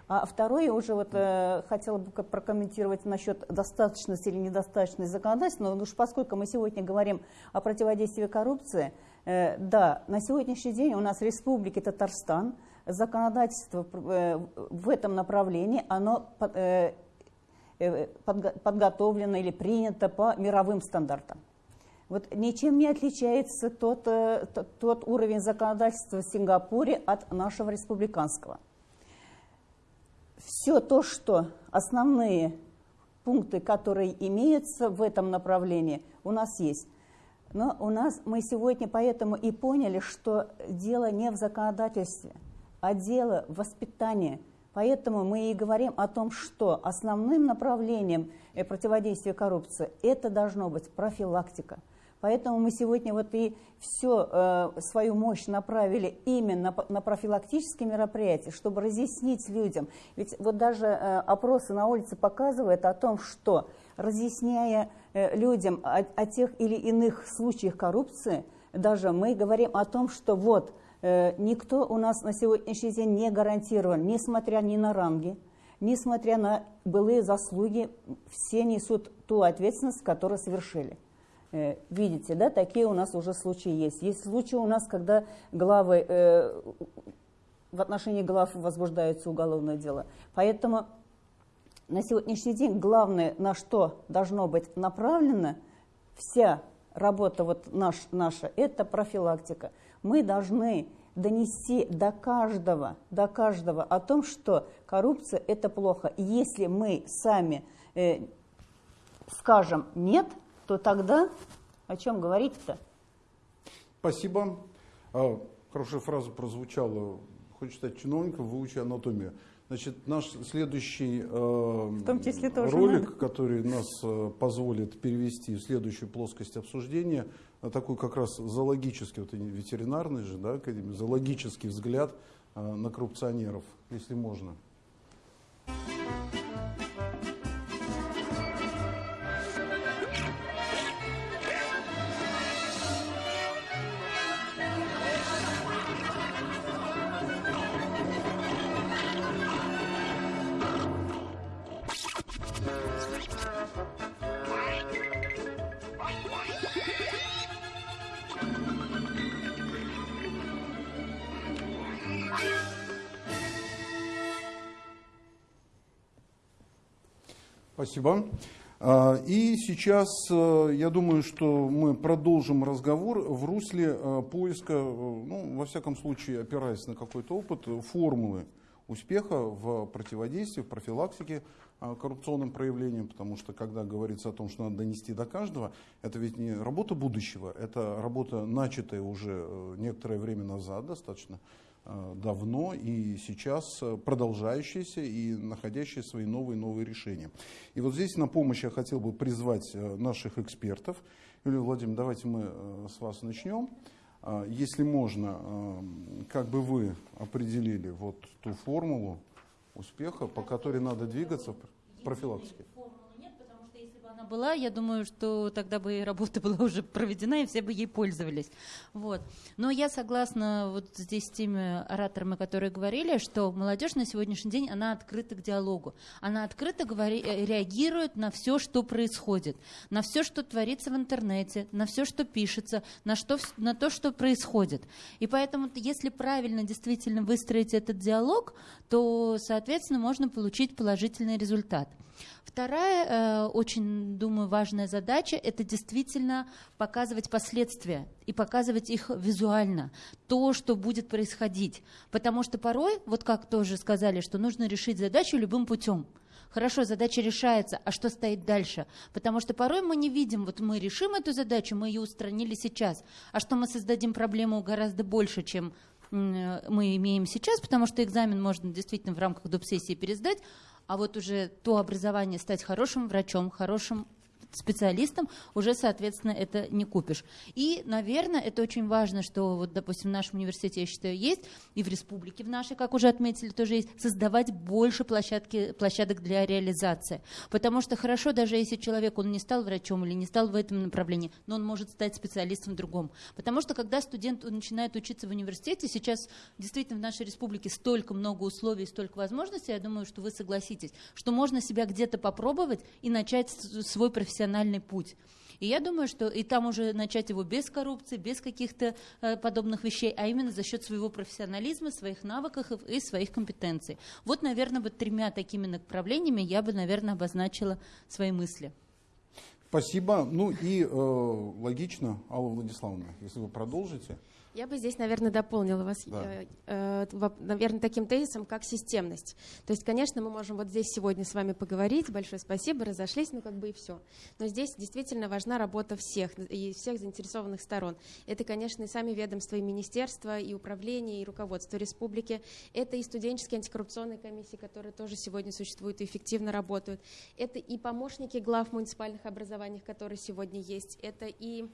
А второе, уже вот э, хотела бы прокомментировать насчет достаточности или недостаточности законодательства, но уж поскольку мы сегодня говорим о противодействии коррупции, э, да, на сегодняшний день у нас в Республике Татарстан законодательство э, в этом направлении, оно э, Э, подготовлено или принято по мировым стандартам. Вот ничем не отличается тот, э, тот уровень законодательства в Сингапуре от нашего республиканского. Все то, что основные пункты, которые имеются в этом направлении, у нас есть. Но у нас мы сегодня поэтому и поняли, что дело не в законодательстве, а дело в воспитании – Поэтому мы и говорим о том, что основным направлением э, противодействия коррупции это должно быть профилактика. Поэтому мы сегодня вот и всю э, свою мощь направили именно на профилактические мероприятия, чтобы разъяснить людям. Ведь вот даже э, опросы на улице показывают о том, что разъясняя э, людям о, о тех или иных случаях коррупции, даже мы говорим о том, что вот никто у нас на сегодняшний день не гарантирован, несмотря ни на ранги, несмотря на былые заслуги, все несут ту ответственность, которую совершили. Э, видите, да, такие у нас уже случаи есть. Есть случаи у нас, когда главы, э, в отношении глав возбуждается уголовное дело. Поэтому на сегодняшний день главное, на что должно быть направлена вся работа вот наш, наша, это профилактика. Мы должны донести до каждого, до каждого о том, что коррупция – это плохо. Если мы сами э, скажем «нет», то тогда о чем говорить-то? Спасибо. А, хорошая фраза прозвучала. Хочешь стать чиновником, выучи анатомию. Значит, наш следующий э, В том числе тоже ролик, надо. который нас э, позволит перевести в следующую плоскость обсуждения, на такой как раз зоологический, вот ветеринарный же, да, зоологический взгляд э, на коррупционеров, если можно. Спасибо. А, и сейчас э, я думаю, что мы продолжим разговор в русле э, поиска, э, ну, во всяком случае, опираясь на какой-то опыт, формулы успеха в противодействии, в профилактике коррупционным проявлениям, потому что когда говорится о том, что надо донести до каждого, это ведь не работа будущего, это работа, начатая уже некоторое время назад, достаточно давно и сейчас э, продолжающиеся и находящие свои новые-новые решения. И вот здесь на помощь я хотел бы призвать э, наших экспертов. Юлия Владимировна, давайте мы с вас начнем. Если можно, как бы вы определили вот ту формулу успеха, по которой надо двигаться в профилактике? Она была, я думаю, что тогда бы работа была уже проведена, и все бы ей пользовались. Вот. Но я согласна вот здесь с теми ораторами, которые говорили, что молодежь на сегодняшний день, она открыта к диалогу. Она открыто говори, э, реагирует на все, что происходит, на все, что творится в интернете, на все, что пишется, на, что, на то, что происходит. И поэтому, если правильно действительно выстроить этот диалог, то, соответственно, можно получить положительный результат. Вторая, э, очень, думаю, важная задача – это действительно показывать последствия и показывать их визуально, то, что будет происходить. Потому что порой, вот как тоже сказали, что нужно решить задачу любым путем. Хорошо, задача решается, а что стоит дальше? Потому что порой мы не видим, вот мы решим эту задачу, мы ее устранили сейчас, а что мы создадим проблему гораздо больше, чем мы имеем сейчас, потому что экзамен можно действительно в рамках доп. сессии пересдать, а вот уже то образование стать хорошим врачом, хорошим специалистом, уже, соответственно, это не купишь. И, наверное, это очень важно, что, вот, допустим, в нашем университете, я считаю, есть, и в республике в нашей, как уже отметили, тоже есть, создавать больше площадки, площадок для реализации. Потому что хорошо, даже если человек, он не стал врачом или не стал в этом направлении, но он может стать специалистом в другом. Потому что, когда студент начинает учиться в университете, сейчас действительно в нашей республике столько много условий, столько возможностей, я думаю, что вы согласитесь, что можно себя где-то попробовать и начать свой профессиональный профессиональный путь. И я думаю, что и там уже начать его без коррупции, без каких-то э, подобных вещей, а именно за счет своего профессионализма, своих навыков и своих компетенций. Вот, наверное, вот тремя такими направлениями я бы, наверное, обозначила свои мысли. Спасибо. Ну и э, логично, Алла Владиславовна, если вы продолжите. Я бы здесь, наверное, дополнила вас, да. э, э, наверное, таким тезисом, как системность. То есть, конечно, мы можем вот здесь сегодня с вами поговорить, большое спасибо, разошлись, ну как бы и все. Но здесь действительно важна работа всех и всех заинтересованных сторон. Это, конечно, и сами ведомства, и министерства, и управления, и руководство республики. Это и студенческие антикоррупционные комиссии, которые тоже сегодня существуют и эффективно работают. Это и помощники глав муниципальных образований, которые сегодня есть. Это и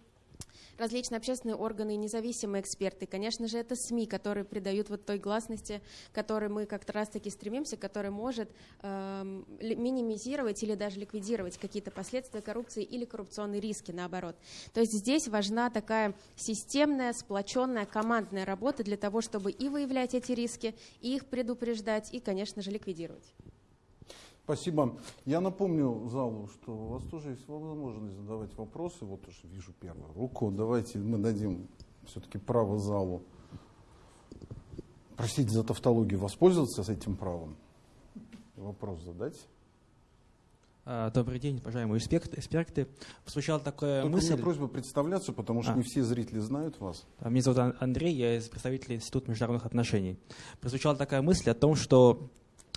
различные общественные органы, независимые эксперты. Конечно же, это СМИ, которые придают вот той гласности, которой мы как-то раз-таки стремимся, которая может э, минимизировать или даже ликвидировать какие-то последствия коррупции или коррупционные риски, наоборот. То есть здесь важна такая системная, сплоченная, командная работа для того, чтобы и выявлять эти риски, и их предупреждать, и, конечно же, ликвидировать. Спасибо. Я напомню залу, что у вас тоже есть возможность задавать вопросы. Вот уже вижу первую руку. Давайте мы дадим все-таки право залу. Простите за тавтологию, воспользоваться с этим правом? Вопрос задать? А, добрый день, уважаемые эксперты. Прозвучала такая Только мысль... у меня просьба представляться, потому что а. не все зрители знают вас. А, меня зовут Андрей, я представитель Института международных отношений. Прозвучала такая мысль о том, что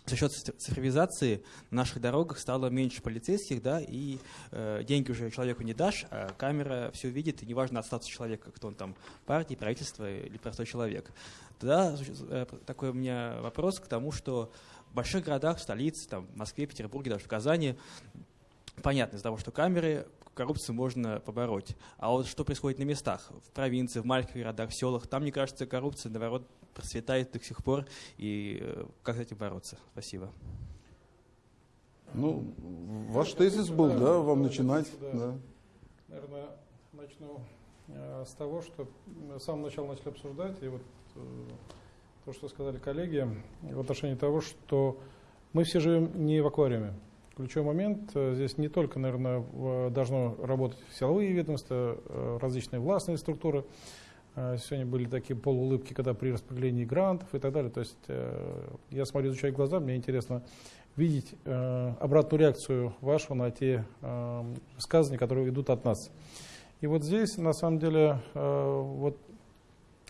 за счет цифровизации на наших дорогах стало меньше полицейских, да, и э, деньги уже человеку не дашь, а камера все видит, и неважно от статуса человека, кто он там, партии, правительство или простой человек. Тогда э, такой у меня вопрос к тому, что в больших городах, в столице, там, в Москве, Петербурге, даже в Казани, понятно из-за того, что камеры, коррупцию можно побороть. А вот что происходит на местах, в провинции, в маленьких городах, в селах, там, мне кажется, коррупция, наоборот, процветает до сих пор, и э, как с этим бороться? Спасибо. Ну, ваш тезис был, да, вам начинать. Да. Да. Наверное, начну э, с того, что с самого начала начали обсуждать, и вот э, то, что сказали коллеги, в отношении того, что мы все живем не в аквариуме. Ключевой момент здесь не только, наверное, должно работать силовые ведомства, различные властные структуры, а, сегодня были такие полуулыбки, когда при распределении грантов и так далее. То есть э, я смотрю, изучаю глаза, мне интересно видеть э, обратную реакцию вашу на те э, высказывания, которые идут от нас. И вот здесь, на самом деле, вот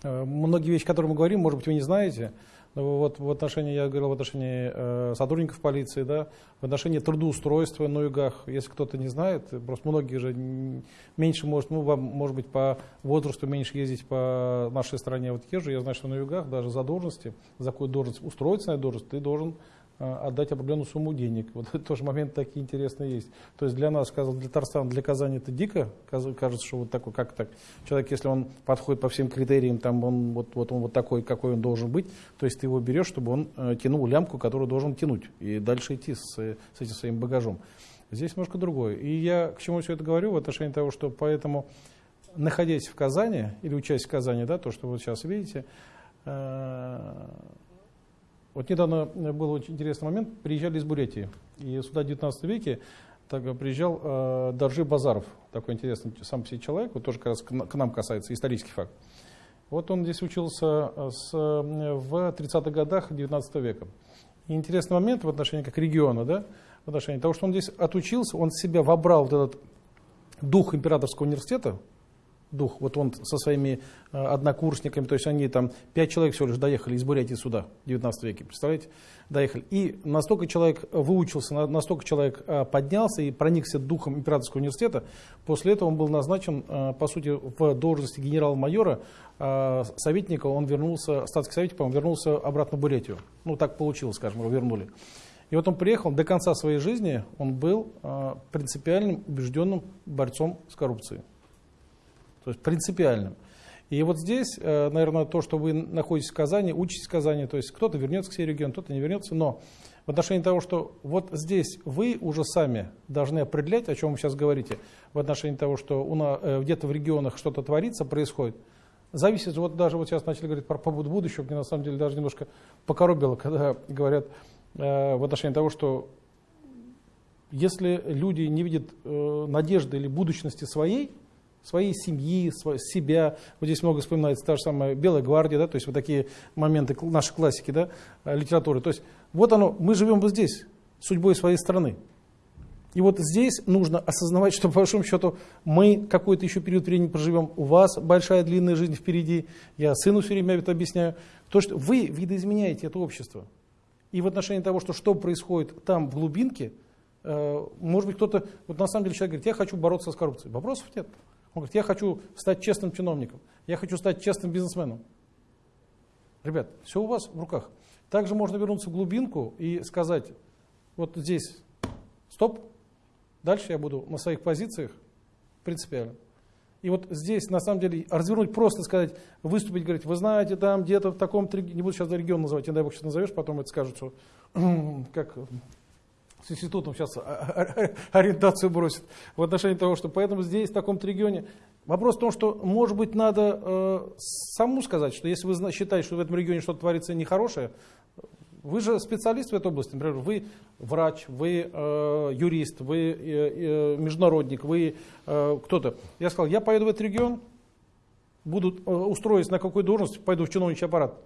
многие вещи, которые мы говорим, может быть, вы не знаете, вот в отношении, я говорил в отношении э, сотрудников полиции, да, в отношении трудоустройства на югах, если кто-то не знает, просто многие же меньше, может, ну, вам, может быть, по возрасту меньше ездить по нашей стране. Вот езжу, я знаю, что на югах даже за должности, за какую должность устроиться на должность, ты должен отдать определенную сумму денег. Вот это тоже момент такие интересные есть. То есть для нас, для Татарстана, для Казани это дико, кажется, что вот такой, как так, человек, если он подходит по всем критериям, там он вот, вот он вот такой, какой он должен быть, то есть ты его берешь, чтобы он э, тянул лямку, которую должен тянуть, и дальше идти с, с этим своим багажом. Здесь немножко другое. И я к чему все это говорю в отношении того, что поэтому, находясь в Казани, или учась в Казани, да, то, что вы сейчас видите, э, вот недавно был очень интересный момент, приезжали из Бурятии, и сюда в 19 веке так, приезжал э, Даржи Базаров, такой интересный сам себе человек, вот тоже как раз к нам касается, исторический факт. Вот он здесь учился э, с, в 30-х годах 19 века. И интересный момент в отношении как региона, да, в отношении того, что он здесь отучился, он себя вобрал в этот дух императорского университета, дух. Вот он со своими э, однокурсниками, то есть они там, пять человек всего лишь доехали из Бурятии сюда в 19 веке, представляете, доехали. И настолько человек выучился, настолько человек э, поднялся и проникся духом императорского университета, после этого он был назначен, э, по сути, в должности генерал-майора, советника, он вернулся, статский советник, по-моему, вернулся обратно в Бурятию. Ну, так получилось, скажем, его вернули. И вот он приехал, до конца своей жизни он был принципиальным, убежденным борцом с коррупцией то есть принципиальным. И вот здесь, э, наверное, то, что вы находитесь в Казани, учитесь в Казани, то есть кто-то вернется к себе регион, кто-то не вернется, но в отношении того, что вот здесь вы уже сами должны определять, о чем вы сейчас говорите, в отношении того, что э, где-то в регионах что-то творится, происходит, зависит, вот даже вот сейчас начали говорить про побуду будущего, мне на самом деле даже немножко покоробило, когда говорят э, в отношении того, что если люди не видят надежды или будущности своей, своей семьи, себя. Вот здесь много вспоминается та же самая Белая гвардия, да, то есть вот такие моменты нашей классики, да, э, литературы. То есть вот оно, мы живем вот здесь, судьбой своей страны. И вот здесь нужно осознавать, что по большому счету мы какой-то еще период времени проживем. У вас большая длинная жизнь впереди. Я сыну все время это объясняю. То, что вы видоизменяете это общество. И в отношении того, что, что происходит там в глубинке, э, может быть кто-то, вот на самом деле человек говорит, я хочу бороться с коррупцией. Вопросов нет. Он говорит, я хочу стать честным чиновником, я хочу стать честным бизнесменом. Ребят, все у вас в руках. Также можно вернуться в глубинку и сказать, вот здесь стоп, дальше я буду на своих позициях принципиально. И вот здесь, на самом деле, развернуть просто сказать, выступить, говорить, вы знаете, там где-то в таком, не буду сейчас регион называть, дай бог сейчас назовешь, потом это скажут, что как с институтом сейчас ориентацию бросит в отношении того, что поэтому здесь, в таком-то регионе. Вопрос в том, что, может быть, надо э, саму сказать, что если вы считаете, что в этом регионе что-то творится нехорошее, вы же специалист в этой области, например, вы врач, вы э, юрист, вы э, э, международник, вы э, кто-то. Я сказал, я поеду в этот регион, буду э, устроюсь на какую должность, пойду в чиновничий аппарат.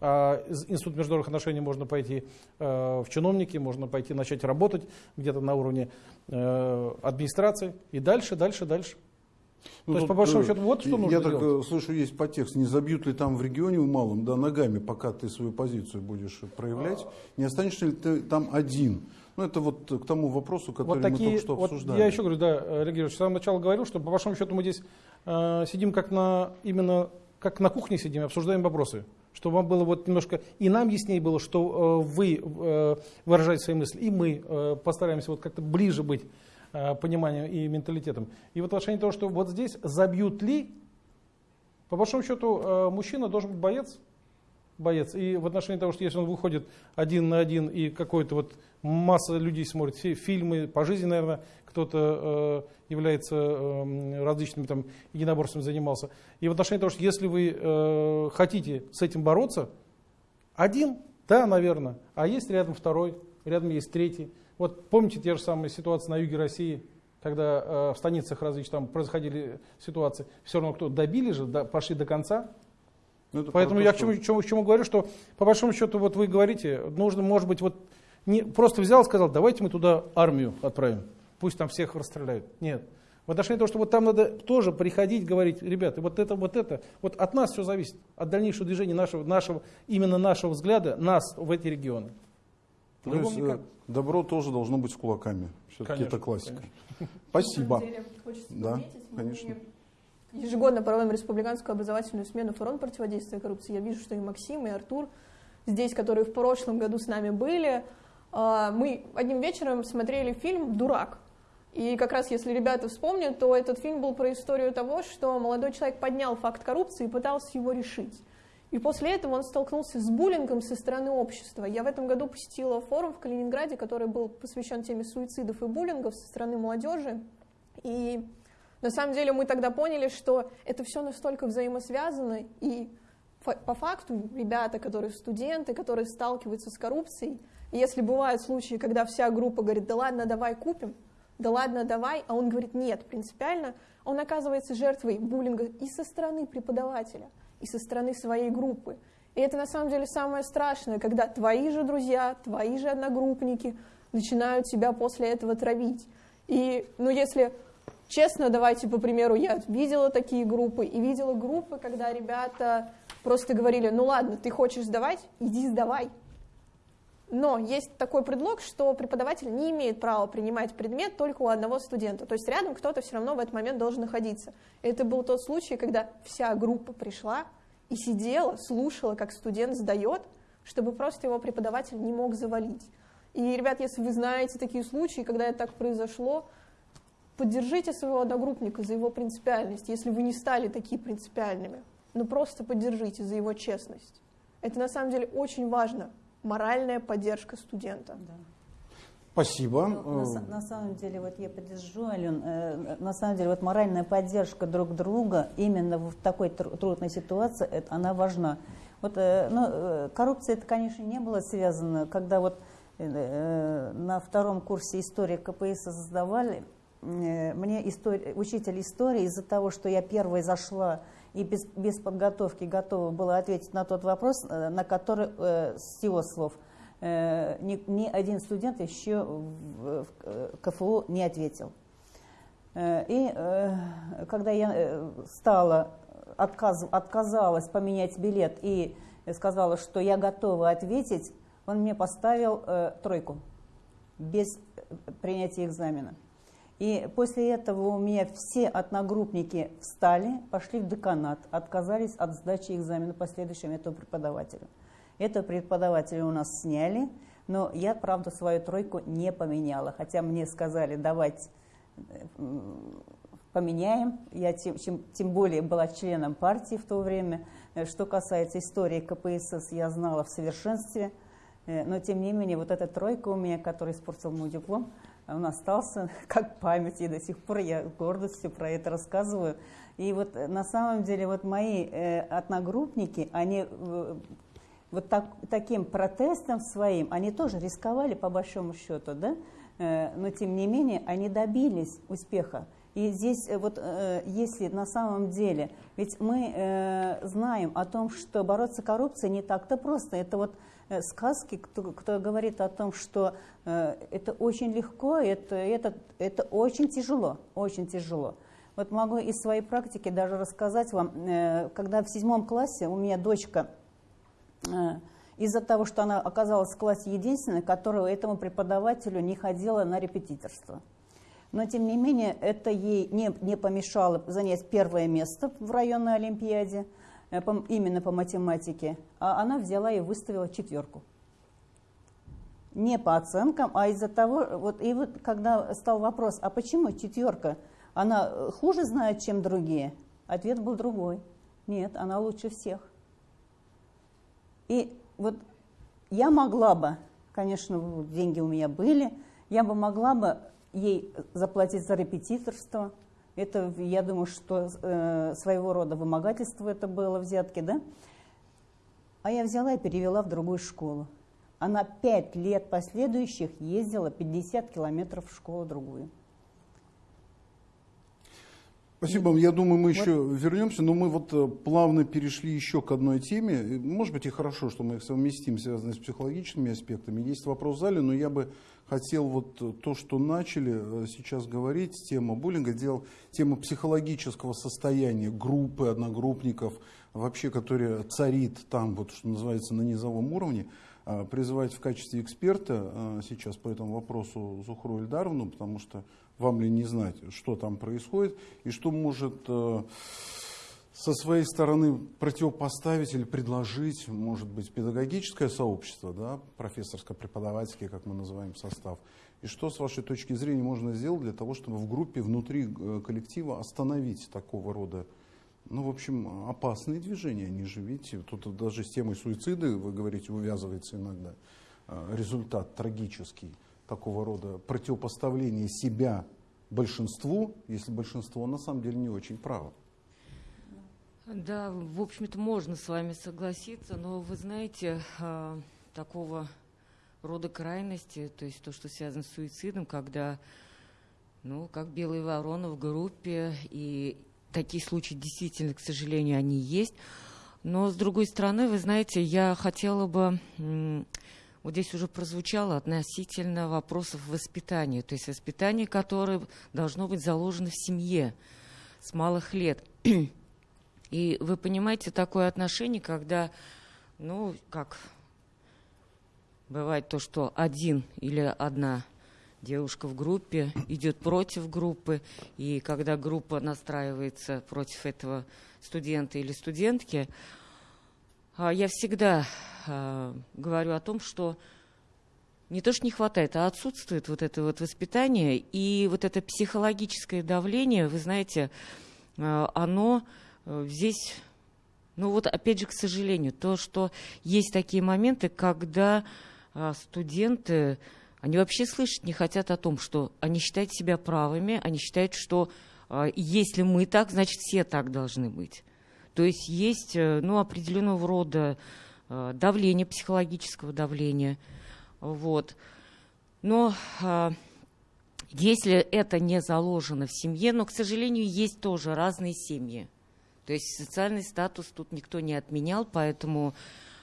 А из Института международных отношений можно пойти э, в чиновники, можно пойти начать работать где-то на уровне э, администрации и дальше, дальше, дальше. Ну, То есть, по большому счету, вот что нужно Я так делать. э, слышу, есть подтекст, не забьют ли там в регионе в малом, да, ногами, пока ты свою позицию будешь проявлять, не останешься ли ты там один? Ну, это вот к тому вопросу, который вот такие, мы только что вот обсуждали. Я еще говорю, да, Олег Георгиевич, с самого начала говорил, что по большому счету мы здесь э, сидим как на, именно как на кухне сидим, обсуждаем вопросы. Чтобы вам было вот немножко, и нам яснее было, что э, вы э, выражаете свои мысли, и мы э, постараемся вот как-то ближе быть пониманием и менталитетом. И в отношении того, что вот здесь забьют ли, по большому счету мужчина должен быть боец, боец. И в отношении того, что если он выходит один на один и какой-то вот масса людей смотрит фи- фильмы по жизни, наверное, кто-то э, является э, различными там единоборствами занимался. И в отношении того, что если вы э, хотите с этим бороться, один, да, наверное, а есть рядом второй, рядом есть третий. Вот помните те же самые ситуации на юге России, когда э, в станицах различных там происходили ситуации, все равно кто добили же, пошли до конца. Ну, это Поэтому я к чему, чему, к чему говорю, что по большому счету вот вы говорите, нужно, может быть, вот не просто взял и сказал, давайте мы туда армию отправим, пусть там всех расстреляют. Нет. В отношении того, что вот там надо тоже приходить, говорить, ребята, вот это, вот это, вот от нас все зависит, от дальнейшего движения нашего, нашего именно нашего взгляда, нас в эти регионы. То есть, э, никак. добро тоже должно быть с кулаками. Все-таки Конечно, это классика. На Спасибо. самом деле, хочется Да, подметить, мы конечно. Ежегодно проводим республиканскую образовательную смену фронт противодействия коррупции. Я вижу, что и Максим, и Артур здесь, которые в прошлом году с нами были. А, Мы одним вечером смотрели фильм «Дурак». И как раз, если ребята вспомнят, то этот фильм был про историю того, что молодой человек поднял факт коррупции и пытался его решить. И после этого он столкнулся с буллингом со стороны общества. Я в этом году посетила форум в Калининграде, который был посвящен теме суицидов и буллингов со стороны молодежи. И на самом деле мы тогда поняли, что это все настолько взаимосвязано, и по факту ребята, которые студенты, которые сталкиваются с коррупцией, если бывают случаи, когда вся группа говорит, да ладно, давай купим, да ладно, давай, а он говорит, нет, принципиально, он оказывается жертвой буллинга и со стороны преподавателя, и со стороны своей группы. И это на самом деле самое страшное, когда твои же друзья, твои же одногруппники начинают тебя после этого травить. И, ну, если честно, давайте, по примеру, я видела такие группы, и видела группы, когда ребята просто говорили, ну ладно, ты хочешь сдавать, иди сдавай. Но есть такой предлог, что преподаватель не имеет права принимать предмет только у одного студента. То есть рядом кто-то все равно в этот момент должен находиться. Это был тот случай, когда вся группа пришла и сидела, слушала, как студент сдает, чтобы просто его преподаватель не мог завалить. И, ребят, если вы знаете такие случаи, когда это так произошло, поддержите своего одногруппника за его принципиальность, если вы не стали такие принципиальными. Но просто поддержите за его честность. Это на самом деле очень важно. Моральная поддержка студента. Спасибо. Ну, на, на самом деле, вот я поддержу, Ален, э, на самом деле, вот моральная поддержка друг друга именно в такой тру- трудной ситуации, это, она важна. Вот, э, ну, э, коррупция, это, конечно, не было связано, когда вот э, э, на втором курсе истории КПС создавали, э, мне истори- учитель истории из-за того, что я первой зашла и без, без подготовки готова была ответить на тот вопрос, э, на который, э, с его слов, э, ни, ни один студент еще в, в КФУ не ответил. И когда я стала, отказ, отказалась поменять билет и сказала, что я готова ответить, он мне поставил тройку без принятия экзамена. И после этого у меня все одногруппники встали, пошли в деканат, отказались от сдачи экзамена по следующему этому преподавателю. Этого преподавателя у нас сняли, но я, правда, свою тройку не поменяла, хотя мне сказали давать м, поменяем. Я тем, чем, тем более была членом партии в то время. Э, что касается истории КПСС, я знала в совершенстве. Э, но тем не менее, вот эта тройка у меня, которая испортил мой диплом, он остался как память, и до сих пор я гордостью про это рассказываю. И вот э, на самом деле вот мои э, одногруппники, они э, вот так, таким протестом своим, они тоже рисковали по большому счету, да? Э, но тем не менее они добились успеха. И здесь э, вот э, если на самом деле, ведь мы знаем о том, что бороться с коррупцией не так-то просто. Это вот сказки, кто, кто говорит о том, что э, это очень легко, это, это, это очень тяжело, очень тяжело. Вот могу из своей практики даже рассказать вам, э, когда в седьмом классе у меня дочка, э, из-за того, что она оказалась в классе единственной, которая этому преподавателю не ходила на репетиторство. Но, тем не менее, это ей не, не помешало занять первое место в районной олимпиаде, э, именно по математике, а она взяла и выставила четверку. Не по оценкам, а из-за того, вот, и вот когда стал вопрос, а почему четверка? она э, хуже знает, чем другие? Ответ был другой. Нет, она лучше всех. И вот я могла бы, конечно, деньги у меня были, я бы могла бы ей заплатить за репетиторство. Это, я думаю, что э, своего рода вымогательство это было, взятки, да? А я взяла и перевела в другую школу. Она пять лет последующих ездила 50 километров в школу другую. Спасибо. Я думаю, мы еще вот. вернемся, но мы вот э, плавно перешли еще к одной теме. Может быть и хорошо, что мы их совместим, связанные с психологическими аспектами. Есть вопрос в зале, но я бы хотел вот то, что начали э, сейчас говорить, тема буллинга, делал тема психологического состояния группы, одногруппников, вообще, которая царит там, вот что называется, на низовом уровне, призывать в качестве эксперта э, сейчас по этому вопросу Зухру Эльдаровну, потому что вам ли не знать, что там происходит и что может э, со своей стороны противопоставить или предложить, может быть, педагогическое сообщество, да, профессорско-преподавательский, как мы называем состав, и что, с вашей точки зрения, можно сделать для того, чтобы в группе, внутри э, коллектива остановить такого рода, ну, в общем, опасные движения. Они же, видите, тут даже с темой суицида, вы говорите, увязывается иногда э, результат трагический такого рода противопоставление себя большинству, если большинство на самом деле не очень право. Да, в общем-то, можно с вами согласиться, но вы знаете, а, такого рода крайности, то есть то, что связано с суицидом, когда, ну, как белые вороны в группе, и такие случаи действительно, к сожалению, они есть. Но, с другой стороны, вы знаете, я хотела бы вот здесь уже прозвучало относительно вопросов воспитания, то есть воспитание, которое должно быть заложено в семье с малых лет. И вы понимаете такое отношение, когда, ну, как бывает то, что один или одна девушка в группе идет против группы, и когда группа настраивается против этого студента или студентки, я всегда а, говорю о том, что не то, что не хватает, а отсутствует вот это вот воспитание и вот это психологическое давление, вы знаете, а, оно э, здесь, ну вот опять же, к сожалению, то, что есть такие моменты, когда студенты, они вообще слышать не хотят о том, что они считают себя правыми, они считают, что если мы так, значит все так должны быть. То есть есть э, ну, определенного рода э, давление, психологического давления. Вот. Но а, если это не заложено в семье, но, к сожалению, есть тоже разные семьи. То есть социальный статус тут никто не отменял, поэтому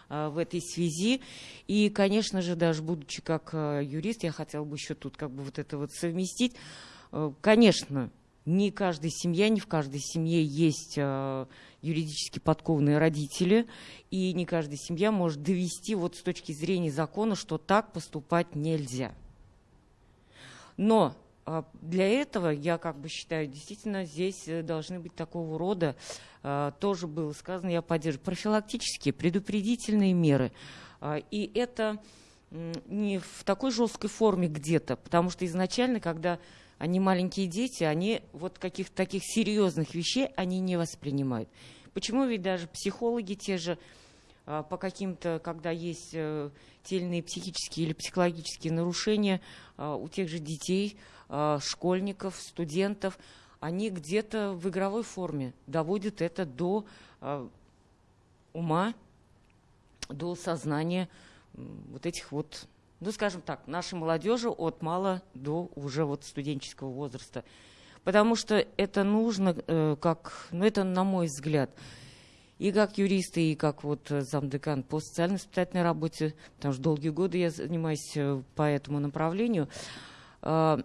а, в этой связи. И, конечно же, даже будучи как а, юрист, я хотела бы еще тут как бы вот это вот совместить. Конечно, не каждая семья, не в каждой семье есть юридически подкованные родители, и не каждая семья может довести вот с точки зрения закона, что так поступать нельзя. Но а, для этого, я как бы считаю, действительно здесь э, должны быть такого рода, а, тоже было сказано, я поддерживаю, профилактические, предупредительные меры. А, и это не в такой жесткой форме где-то, потому что изначально, когда они маленькие дети, они вот каких-то таких серьезных вещей они не воспринимают. Почему ведь даже психологи те же а, по каким-то, когда есть э, те психические или психологические нарушения а, у тех же детей, а, школьников, студентов, они где-то в игровой форме доводят это до ума, до сознания вот этих вот, ну, скажем так, нашей молодежи от мала до уже вот студенческого возраста. Потому что это нужно, э, как, ну, это на мой взгляд, и как юристы, и как вот э, замдекан по социально-воспитательной работе, потому что долгие годы я занимаюсь э, по этому направлению. А,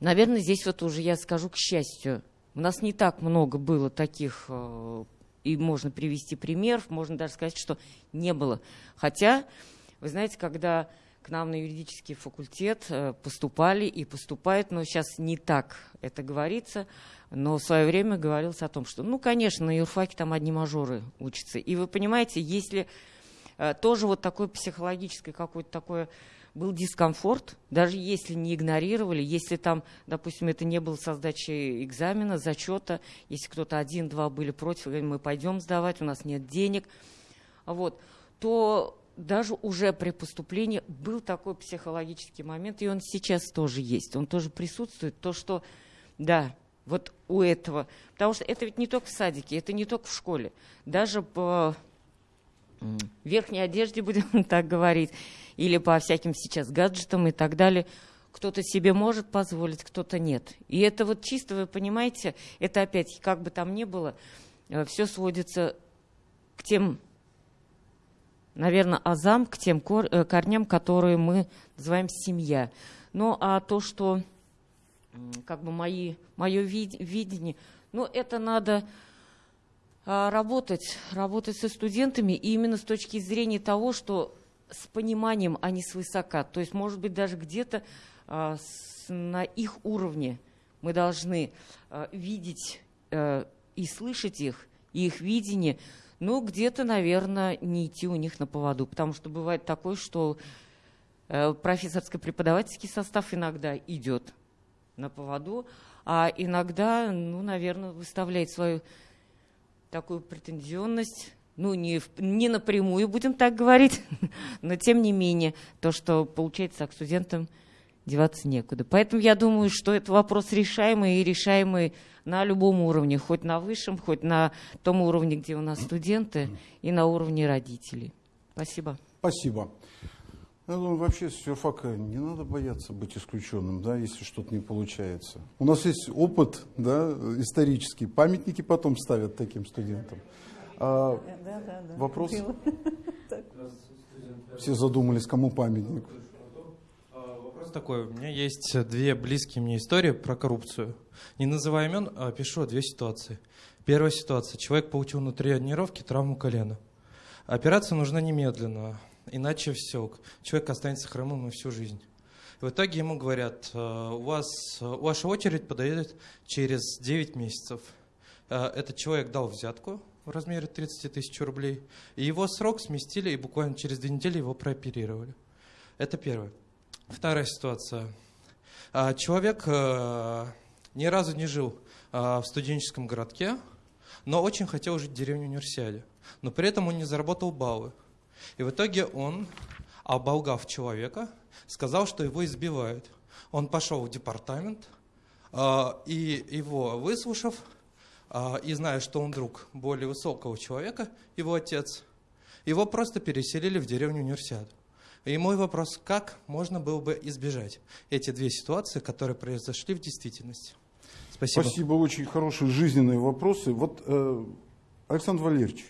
наверное, здесь вот уже я скажу к счастью. У нас не так много было таких, э, и можно привести пример, можно даже сказать, что не было. Хотя, вы знаете, когда к нам на юридический факультет поступали и поступают, но сейчас не так это говорится, но в свое время говорилось о том, что, ну, конечно, на юрфаке там одни мажоры учатся. И вы понимаете, если э, тоже вот такой психологический какой-то такой был дискомфорт, даже если не игнорировали, если там, допустим, это не было со экзамена, зачета, если кто-то один-два были против, мы пойдем сдавать, у нас нет денег, вот, то даже уже при поступлении был такой психологический момент, и он сейчас тоже есть, он тоже присутствует, то, что, да, вот у этого. Потому что это ведь не только в садике, это не только в школе. Даже по верхней одежде, будем так говорить, или по всяким сейчас гаджетам и так далее, кто-то себе может позволить, кто-то нет. И это вот чисто, вы понимаете, это опять, как бы там ни было, э, все сводится к тем, наверное, азам, к тем э, корням, которые мы называем семья. Ну, а то, что как бы мои, мое вид, видение. Но это надо а, работать, работать со студентами, и именно с точки зрения того, что с пониманием, а не свысока. То есть, может быть, даже где-то а, на их уровне мы должны а, видеть а, и слышать их, и их видение, но где-то, наверное, не идти у них на поводу. Потому что бывает такое, что э, профессорско-преподавательский состав иногда идет на поводу, а иногда, ну, наверное, выставляет свою такую претензионность, ну, не, не напрямую, будем так говорить, но тем не менее, то, что получается, к студентам деваться некуда. Поэтому я думаю, что это вопрос решаемый и решаемый на любом уровне, хоть на высшем, хоть на том уровне, где у нас студенты, и на уровне родителей. Спасибо. Спасибо. Я думаю, вообще с юрфака не надо бояться быть исключенным, да, если что-то не получается. У нас есть опыт да, исторический. Памятники потом ставят таким студентам. А, да, да, да. Вопрос? Все задумались, кому памятник. Такой. У меня есть две близкие мне истории про коррупцию. Не называя имен, а пишу две ситуации. Первая ситуация. Человек получил на тренировке травму колена. Операция нужна немедленно иначе все, человек останется хромым на всю жизнь. в итоге ему говорят, «Э, у вас ваша очередь подойдет через 9 месяцев. Э, этот человек дал взятку в размере 30 тысяч рублей, и его срок сместили, и буквально через две недели его прооперировали. Это первое. Вторая ситуация. Э, человек ни разу не жил в студенческом городке, но очень хотел жить в деревне Универсиаде. Но при этом он не заработал баллы. И в итоге он, оболгав человека, сказал, что его избивают. Он пошел в департамент, а, и его выслушав, а, и зная, что он друг более высокого человека, его отец, его просто переселили в деревню Универсиаду. И мой вопрос, как можно было бы избежать эти две ситуации, которые произошли в действительности? Спасибо. Спасибо, очень хорошие жизненные вопросы. Вот, э, Александр Валерьевич,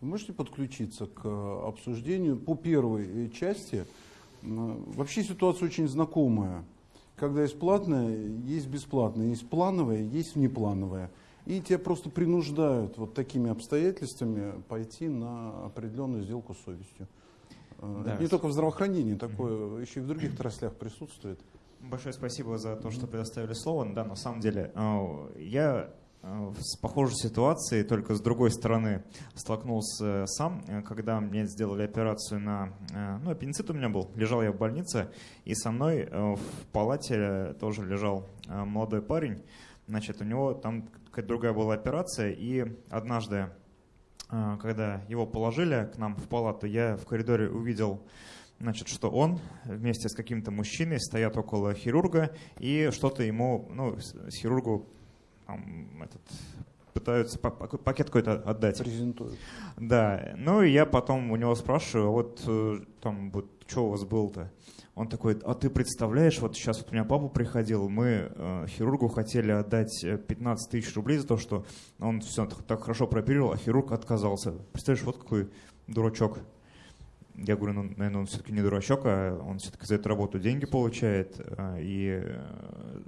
вы можете подключиться к э, обсуждению по первой э, части? Вообще ситуация очень знакомая. Когда есть платное, есть бесплатное, есть плановое, есть внеплановое. И тебя просто принуждают вот такими обстоятельствами пойти на определенную сделку с совестью. Э, да. Это не только в здравоохранении, такое еще и в других отраслях присутствует. Большое спасибо за то, что предоставили слово. Да, на самом деле, я э, с похожей ситуацией, только с другой стороны столкнулся сам, э, когда мне сделали операцию на... Ну, аппендицит у меня был, лежал я в больнице, и со мной в палате тоже лежал молодой парень, значит, у него там какая-то другая была операция, и однажды, когда его положили к нам в палату, я в коридоре увидел значит, что он вместе с каким-то мужчиной стоят около хирурга и что-то ему, ну, с хирургу там, этот, пытаются пакет какой-то отдать. Презентуют. Да. Ну и я потом у него спрашиваю, а вот э, там вот что у вас было-то? Он такой, а ты представляешь, вот сейчас вот у меня папа приходил, мы э, хирургу хотели отдать 15 э, тысяч рублей за то, что он все так, так хорошо прооперировал, а хирург отказался. Представляешь, вот какой дурачок. Я говорю, ну, наверное, он все-таки не дурачок, а он все-таки за эту работу деньги получает. А, и э,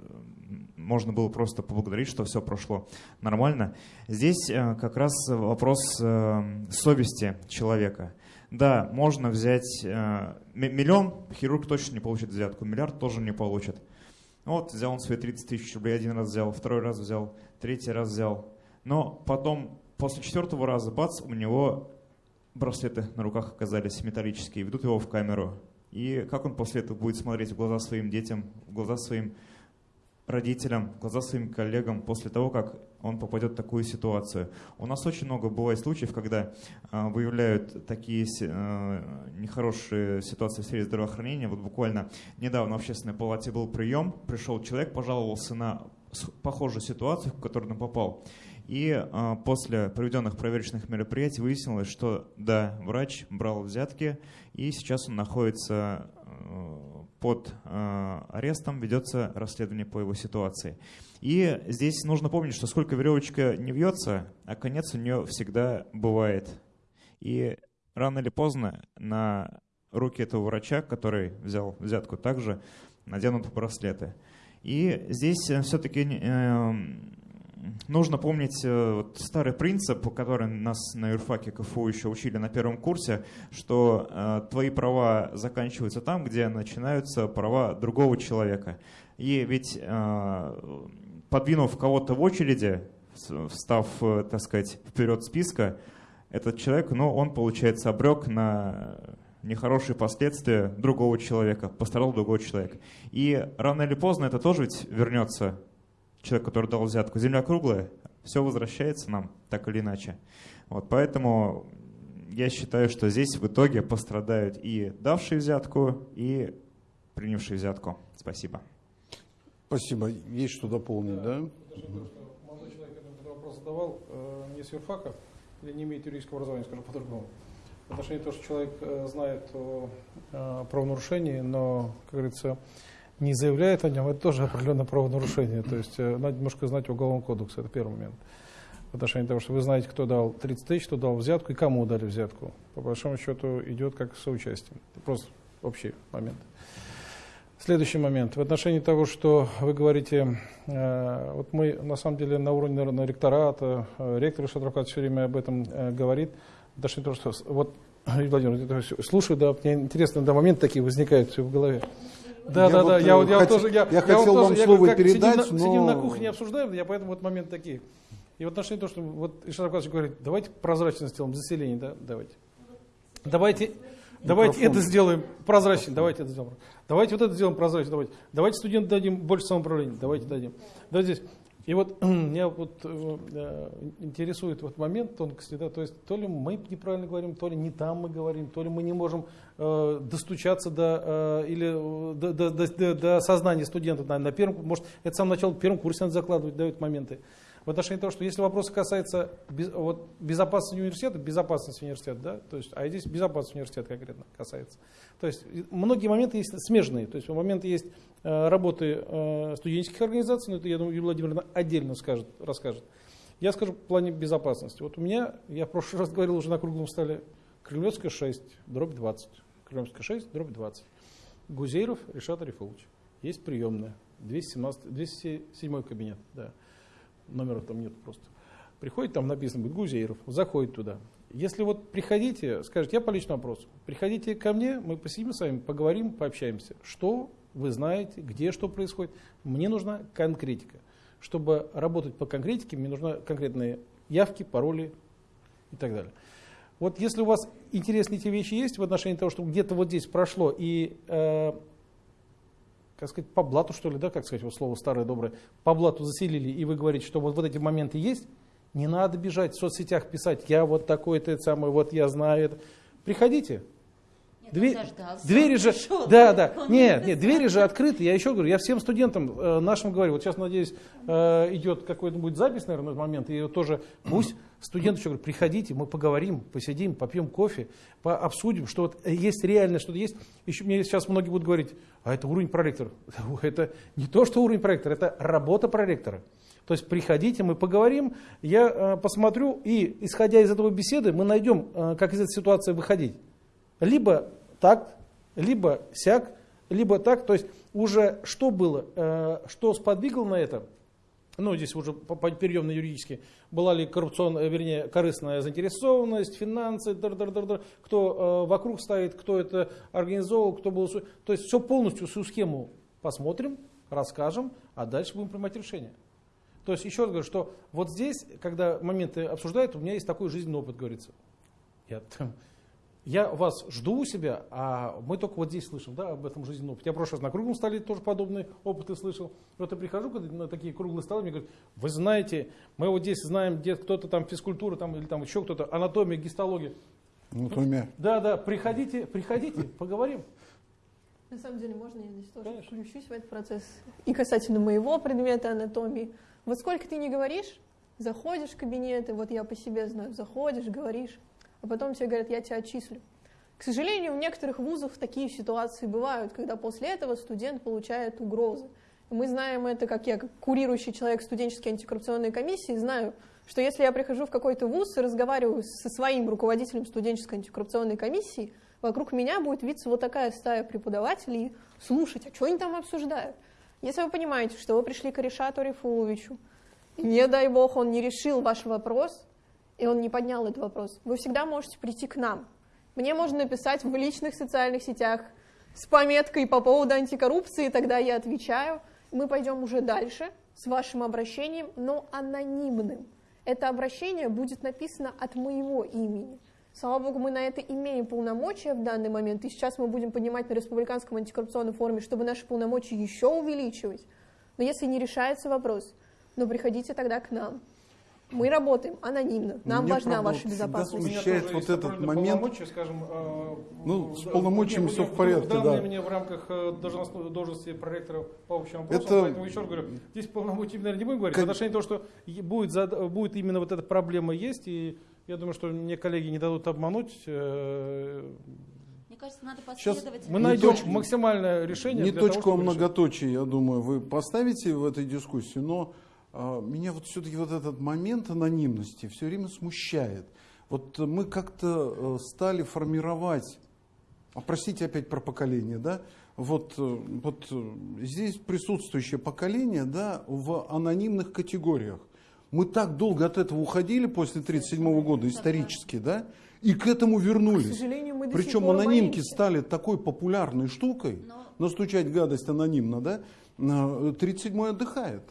можно было просто поблагодарить, что все прошло нормально. Здесь э, как раз вопрос э, совести человека. Да, можно взять миллион, хирург точно не получит взятку, миллиард тоже не получит. Вот, взял он свои 30 тысяч рублей, один раз взял, второй раз взял, третий раз взял. Но потом, после четвертого раза, бац, у него браслеты на руках оказались металлические, ведут его в камеру. И как он после этого будет смотреть в глаза своим детям, в глаза своим родителям, в глаза своим коллегам после того, как он попадет в такую ситуацию. У нас очень много бывает случаев, когда э, выявляют такие э, нехорошие ситуации в сфере здравоохранения. Вот буквально недавно в общественной палате был прием, пришел человек, пожаловался на похожую ситуацию, в которую он попал. И э, после проведенных проверочных мероприятий выяснилось, что да, врач брал взятки, и сейчас он находится э, под э, арестом, ведется расследование по его ситуации. И здесь нужно помнить, что сколько веревочка не вьется, а конец у нее всегда бывает. И рано или поздно на руки этого врача, который взял взятку, также наденут браслеты. И здесь э, все-таки нужно помнить э, вот старый принцип, который нас на юрфаке КФУ еще учили на первом курсе, что э, твои права заканчиваются там, где начинаются права другого человека. И ведь э, подвинув кого-то в очереди, встав, э, так сказать, вперед списка, этот человек, ну, он, получается, обрек на нехорошие последствия другого человека, пострадал другой человек. И рано или поздно это тоже ведь вернется человек, который дал взятку. Земля круглая, все возвращается нам, так или иначе. Вот, поэтому я считаю, что здесь в итоге пострадают и давшие взятку, и принявшие взятку. Спасибо. Спасибо. Есть что дополнить, да? Молодой человек этот вопрос задавал, э, не с юрфака, или не имеет юридического образования, скажу по-другому. В отношении того, что человек э, знает о правонарушении, но, как говорится, не заявляет о нем, это тоже определенное правонарушение. То есть э, надо немножко знать Уголовный кодекс, это первый момент. В отношении того, что вы знаете, кто дал 30 тысяч, кто дал взятку и кому дали взятку. По большому счету идет как соучастие. Просто общий момент. Следующий момент. В отношении того, что вы говорите, э, вот мы на самом деле на уровне наверное, ректората, э, ректор Шадракат все время об этом э, говорит. В отношении того, что вот, Владимир, слушаю, да, мне интересно, да, моменты такие возникают в голове. Да, я да, вот, да. Я, вот, я, хот... тоже, я, я, я хотел вам тоже, слово я, передать, сидим, но... сидим на кухне, обсуждаем, я поэтому вот момент такие. И в отношении того, что вот Ишар говорит, давайте прозрачно сделаем заселение, да, давайте. Давайте, давайте это сделаем прозрачно, давайте это сделаем. Давайте вот это сделаем прозрачно, давайте. Давайте студентам дадим больше самоуправления, давайте дадим. Давайте здесь. И вот меня вот э, интересует вот момент тонкости, да, то есть то ли мы неправильно говорим, то ли не там мы говорим, то ли мы не можем э, достучаться до, э, или, э, до, до, до, до сознания студентов на, на первом, может, это самое начало, в первом курсе надо закладывать, дают моменты в отношении того, что если вопрос касается вот, безопасности университета, безопасность университета, да, то есть, а здесь безопасность университета конкретно касается. То есть многие моменты есть смежные, то есть моменты есть э, работы э, студенческих организаций, но это, я думаю, Юлия Владимировна отдельно скажет, расскажет. Я скажу в плане безопасности. Вот у меня, я в прошлый раз говорил уже на круглом столе, Кремлевская 6, дробь 20. Кремлевская 6, дробь 20. Гузейров Решат Арифович. Есть приемная. 217, 207 кабинет. Да номера там нет просто. Приходит, там написано будет Гузейров, заходит туда. Если вот приходите, скажете, я по личному вопросу, приходите ко мне, мы посидим с вами, поговорим, пообщаемся. Что вы знаете, где что происходит. Мне нужна конкретика. чтобы работать по конкретике, мне нужны конкретные явки, пароли и так далее. Вот если у вас интересные эти вещи есть в отношении того, что где-то вот здесь прошло и, э, как сказать, по блату, что ли, да, как сказать, вот слово старое доброе, по блату заселили, и вы говорите, что вот, вот эти моменты есть, не надо бежать в соцсетях писать, я вот такой-то самый, вот я знаю это. Приходите, Дверь, двери же, пришел, да, да, нет, нет, двери же открыты. Я еще говорю, я всем студентам э, нашим говорю, вот сейчас, надеюсь, э, идет какой-то будет запись, наверное, в момент, и тоже пусть студенты еще говорят, приходите, мы поговорим, посидим, попьем кофе, по, обсудим, что вот есть реально, что-то есть. Еще мне сейчас многие будут говорить, а это уровень проректора. Это не то, что уровень проректора, это работа проректора. То есть приходите, мы поговорим, я э, посмотрю, и исходя из этого беседы, мы найдем, э, как из этой ситуации выходить. Либо так, либо сяк, либо так. То есть уже что было, э, что сподвигло на это, ну, здесь уже перейдем на юридически, была ли коррупционная, вернее, корыстная заинтересованность, финансы, дар -дар -дар -дар, кто э, вокруг стоит, кто это организовал, кто был... То есть все полностью, всю схему посмотрим, расскажем, а дальше будем принимать решение. То есть еще раз говорю, что вот здесь, когда моменты обсуждают, у меня есть такой жизненный опыт, говорится. Я там, я вас жду у себя, а мы только вот здесь слышим да, об этом жизненном опыте. Я в прошлый раз на круглом столе тоже подобные опыты слышал. Вот я прихожу на такие круглые столы, мне говорят, вы знаете, мы вот здесь знаем, где кто-то там физкультура там, или там еще кто-то, анатомия, гистология. Анатомия. Да, да, приходите, приходите, поговорим. На самом деле, можно я здесь тоже Конечно. включусь в этот процесс? И касательно моего предмета анатомии. Вот сколько ты не говоришь, заходишь в кабинеты, вот я по себе знаю, заходишь, говоришь, а потом тебе говорят, я тебя отчислю. К сожалению, в некоторых вузах такие ситуации бывают, когда после этого студент получает угрозы. Мы знаем это, как я, как курирующий человек студенческой антикоррупционной комиссии, знаю, что если я прихожу в какой-то вуз и разговариваю со своим руководителем студенческой антикоррупционной комиссии, вокруг меня будет виться вот такая стая преподавателей слушать, а что они там обсуждают. Если вы понимаете, что вы пришли к Решату Рифуловичу, не дай бог он не решил ваш вопрос, и он не поднял этот вопрос. Вы всегда можете прийти к нам. Мне можно написать в личных социальных сетях с пометкой по поводу антикоррупции, тогда я отвечаю. Мы пойдем уже дальше с вашим обращением, но анонимным. Это обращение будет написано от моего имени. Слава богу, мы на это имеем полномочия в данный момент, и сейчас мы будем поднимать на республиканском антикоррупционном форуме, чтобы наши полномочия еще увеличивать. Но если не решается вопрос, ну приходите тогда к нам. Мы работаем анонимно. Нам Меня, важна правда, ваша безопасность. смущает вот этот момент. Скажем, э, ну, с полномочиями все в порядке, да. мне в рамках э, должности, должности проректора по общему вопросу, это... поэтому еще раз говорю, здесь полномочия, наверное, не будем говорить. Как... В отношении того, что будет, будет именно вот эта проблема есть, и я думаю, что мне коллеги не дадут обмануть. Э, мне кажется, надо. Сейчас мы найдем точку, максимальное решение. Не точку, того, а многоточие, я думаю, вы поставите в этой дискуссии, но меня вот все-таки вот этот момент анонимности все время смущает. Вот мы как-то э, стали формировать, а простите опять про поколение, да, вот, э, вот э, здесь присутствующее поколение, да, в анонимных категориях. Мы так долго от этого уходили после 1937 года исторически, да, и к этому вернулись. К Причем анонимки стали такой популярной штукой, Но... настучать гадость анонимно, да, 37-й отдыхает.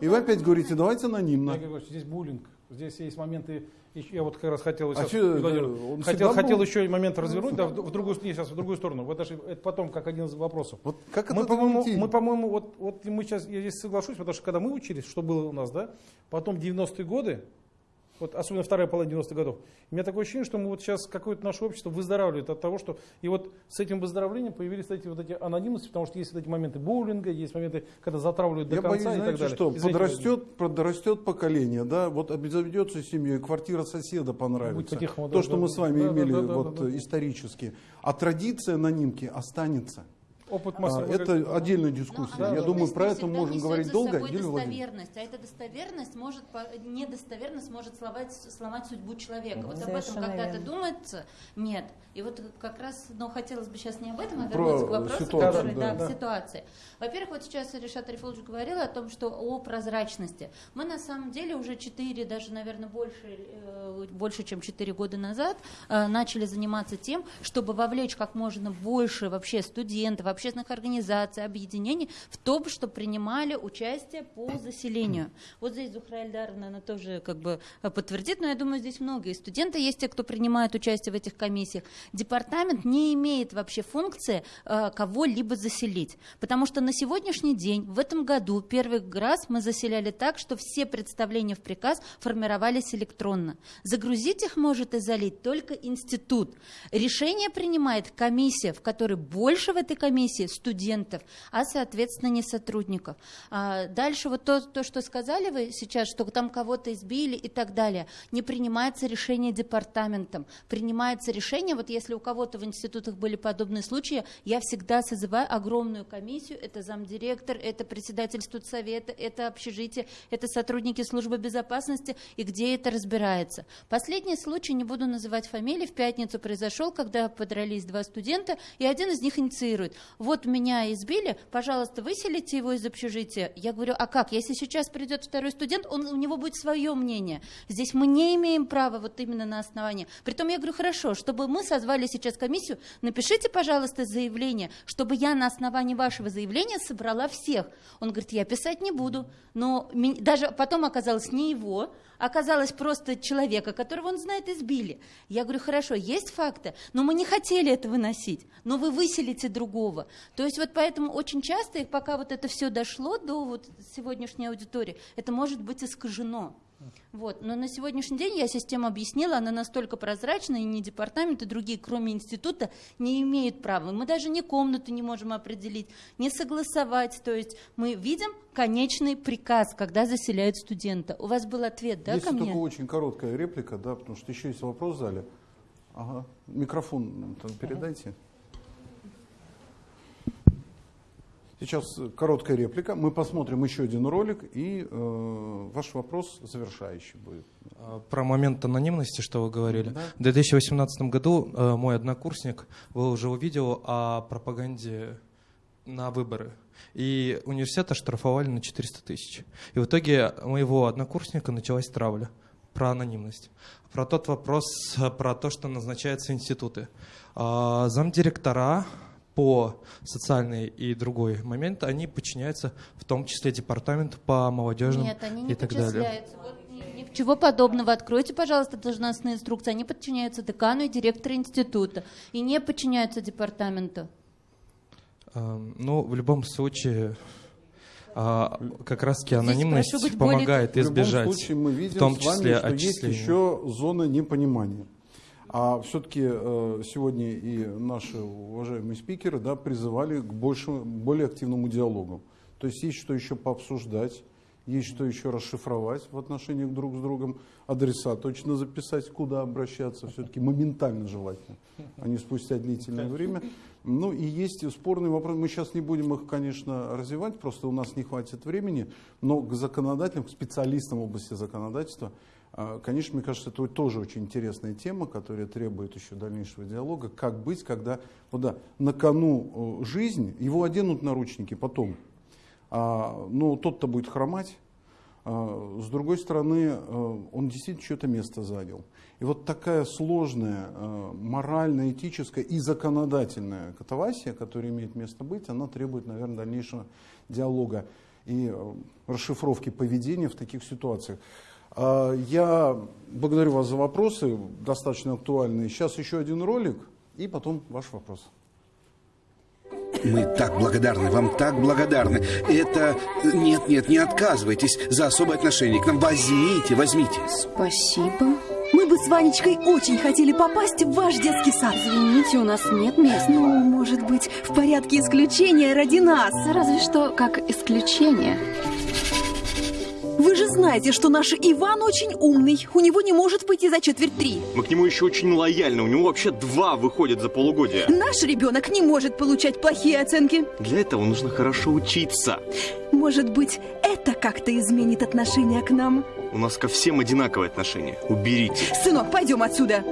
И вы опять говорите, давайте анонимно. Говорю, здесь буллинг. Здесь есть моменты, я вот как раз хотел, а сейчас, Владимир, хотел, хотел еще момент развернуть, да, в, в другую, не, сейчас в другую сторону. Вот даже это потом как один из вопросов. Вот как мы, по-моему, мы, по-моему, вот, вот мы сейчас, я здесь соглашусь, потому что когда мы учились, что было у нас, да, потом 90-е годы, вот особенно вторая половина 90-х годов. У меня такое ощущение, что мы вот сейчас какое-то наше общество выздоравливает от того, что и вот с этим выздоровлением появились эти вот эти анонимности, потому что есть вот эти моменты боулинга, есть моменты, когда затравливают до Я конца боюсь, и знаете, так далее. что Извините, подрастет, подрастет поколение, да, вот обзаведется семьей, квартира соседа понравится. То, что мы с вами да, имели да, да, вот да, да. исторически. А традиция анонимки останется. Опыт а, это отдельная дискуссия. Но Я думаю, про это можем говорить долго. Собой достоверность, а эта достоверность может, недостоверность может сломать, сломать судьбу человека. Ну, вот об этом когда-то думается, нет. И вот как раз, но хотелось бы сейчас не об этом, а вернуться к вопросу, ситуацию, который, да, да, да. к ситуации. Во-первых, вот сейчас Решат Арифулович говорил о том, что о прозрачности. Мы на самом деле уже 4, даже, наверное, больше, э, больше чем 4 года назад э, начали заниматься тем, чтобы вовлечь как можно больше вообще студентов, общественных организаций, объединений в том, что принимали участие по заселению. Вот здесь Зухра Эльдаровна, она тоже как бы подтвердит, но я думаю, здесь многие студенты есть те, кто принимает участие в этих комиссиях. Департамент не имеет вообще функции э, кого-либо заселить, потому что на сегодняшний день, в этом году, первый раз мы заселяли так, что все представления в приказ формировались электронно. Загрузить их может и залить только институт. Решение принимает комиссия, в которой больше в этой комиссии студентов, а, соответственно, не сотрудников. А дальше вот то, то, что сказали вы сейчас, что там кого-то избили и так далее, не принимается решение департаментом, принимается решение, вот если у кого-то в институтах были подобные случаи, я всегда созываю огромную комиссию, это замдиректор, это председатель студсовета, это общежитие, это сотрудники службы безопасности, и где это разбирается. Последний случай, не буду называть фамилии, в пятницу произошел, когда подрались два студента, и один из них инициирует. Вот меня избили, пожалуйста, выселите его из общежития. Я говорю, а как? Если сейчас придет второй студент, он, у него будет свое мнение. Здесь мы не имеем права вот именно на основании. Притом я говорю, хорошо, чтобы мы созвали сейчас комиссию, напишите, пожалуйста, заявление, чтобы я на основании вашего заявления собрала всех. Он говорит, я писать не буду. Но даже потом оказалось не его, оказалось просто человека, которого он знает, избили. Я говорю, хорошо, есть факты, но мы не хотели это выносить, но вы выселите другого. То есть вот поэтому очень часто, пока вот это все дошло до вот сегодняшней аудитории, это может быть искажено. Вот. Но на сегодняшний день я систему объяснила, она настолько прозрачна, и ни департамент, и другие, кроме института, не имеют права. Мы даже ни комнату не можем определить, не согласовать. То есть мы видим конечный приказ, когда заселяют студента. У вас был ответ, да, Есть ко мне? только очень короткая реплика, да, потому что еще есть вопрос в зале. Ага. Микрофон передайте. Сейчас короткая реплика. Мы посмотрим еще один ролик, и э, ваш вопрос завершающий будет. А, про момент анонимности, что вы говорили. Да. В 2018 году э, мой однокурсник выложил видео о пропаганде на выборы. И университет оштрафовали на 400 тысяч. И в итоге моего однокурсника началась травля про анонимность. Про тот вопрос, про то, что назначаются институты. А, замдиректора по социальный и другой момент, они подчиняются в том числе департаменту по молодежным Нет, они не и так далее. подчисляются. Вот ни- Ничего подобного. Откройте, пожалуйста, должностные инструкции. Они подчиняются декану и директору института и не подчиняются департаменту. А, Ну, в любом случае, а, как раз-таки Здесь анонимность прошу быть более- помогает В любом избежать, случае мы видим в том с вами, числе что есть отчислений. еще зона непонимания. А все-таки э, сегодня и наши уважаемые спикеры да, призывали к большему, более активному диалогу. То есть есть что еще пообсуждать, есть что еще расшифровать в отношениях друг с другом, адреса точно записать, куда обращаться, все-таки моментально желательно, а не спустя длительное время. Ну и есть спорные вопросы, мы сейчас не будем их, конечно, развивать, просто у нас не хватит времени, но к законодателям, к специалистам в области законодательства, Конечно, мне кажется, это тоже очень интересная тема, которая требует еще дальнейшего диалога. Как быть, когда вот да, на кону э, жизнь, его оденут наручники потом, а, но тот-то будет хромать. А, С другой стороны, э, он действительно что-то место занял. И вот такая сложная э, морально, этическая и законодательная катавасия, которая имеет место быть, она требует, наверное, дальнейшего диалога и э, расшифровки поведения в таких ситуациях. А, Я благодарю вас за вопросы, достаточно актуальные. Сейчас еще один ролик, и потом ваш вопрос. Мы так благодарны, вам так благодарны. Это... Нет, нет, не отказывайтесь за особое отношение к нам. Возьмите, возьмите. Спасибо. Мы бы с Ванечкой очень хотели попасть в ваш детский сад. Извините, у нас нет мест. Ну, может быть, в порядке исключения ради нас. Разве что как исключение. Вы же знаете, что наш Иван очень умный. У него не может выйти за четверть три. Мы к нему еще очень лояльны. У него вообще два выходят за полугодие. Наш ребенок не может получать плохие оценки. Для этого нужно хорошо учиться. Может быть, это как-то изменит отношение к нам? У нас ко всем одинаковое отношение. Уберите. Сынок, пойдем отсюда.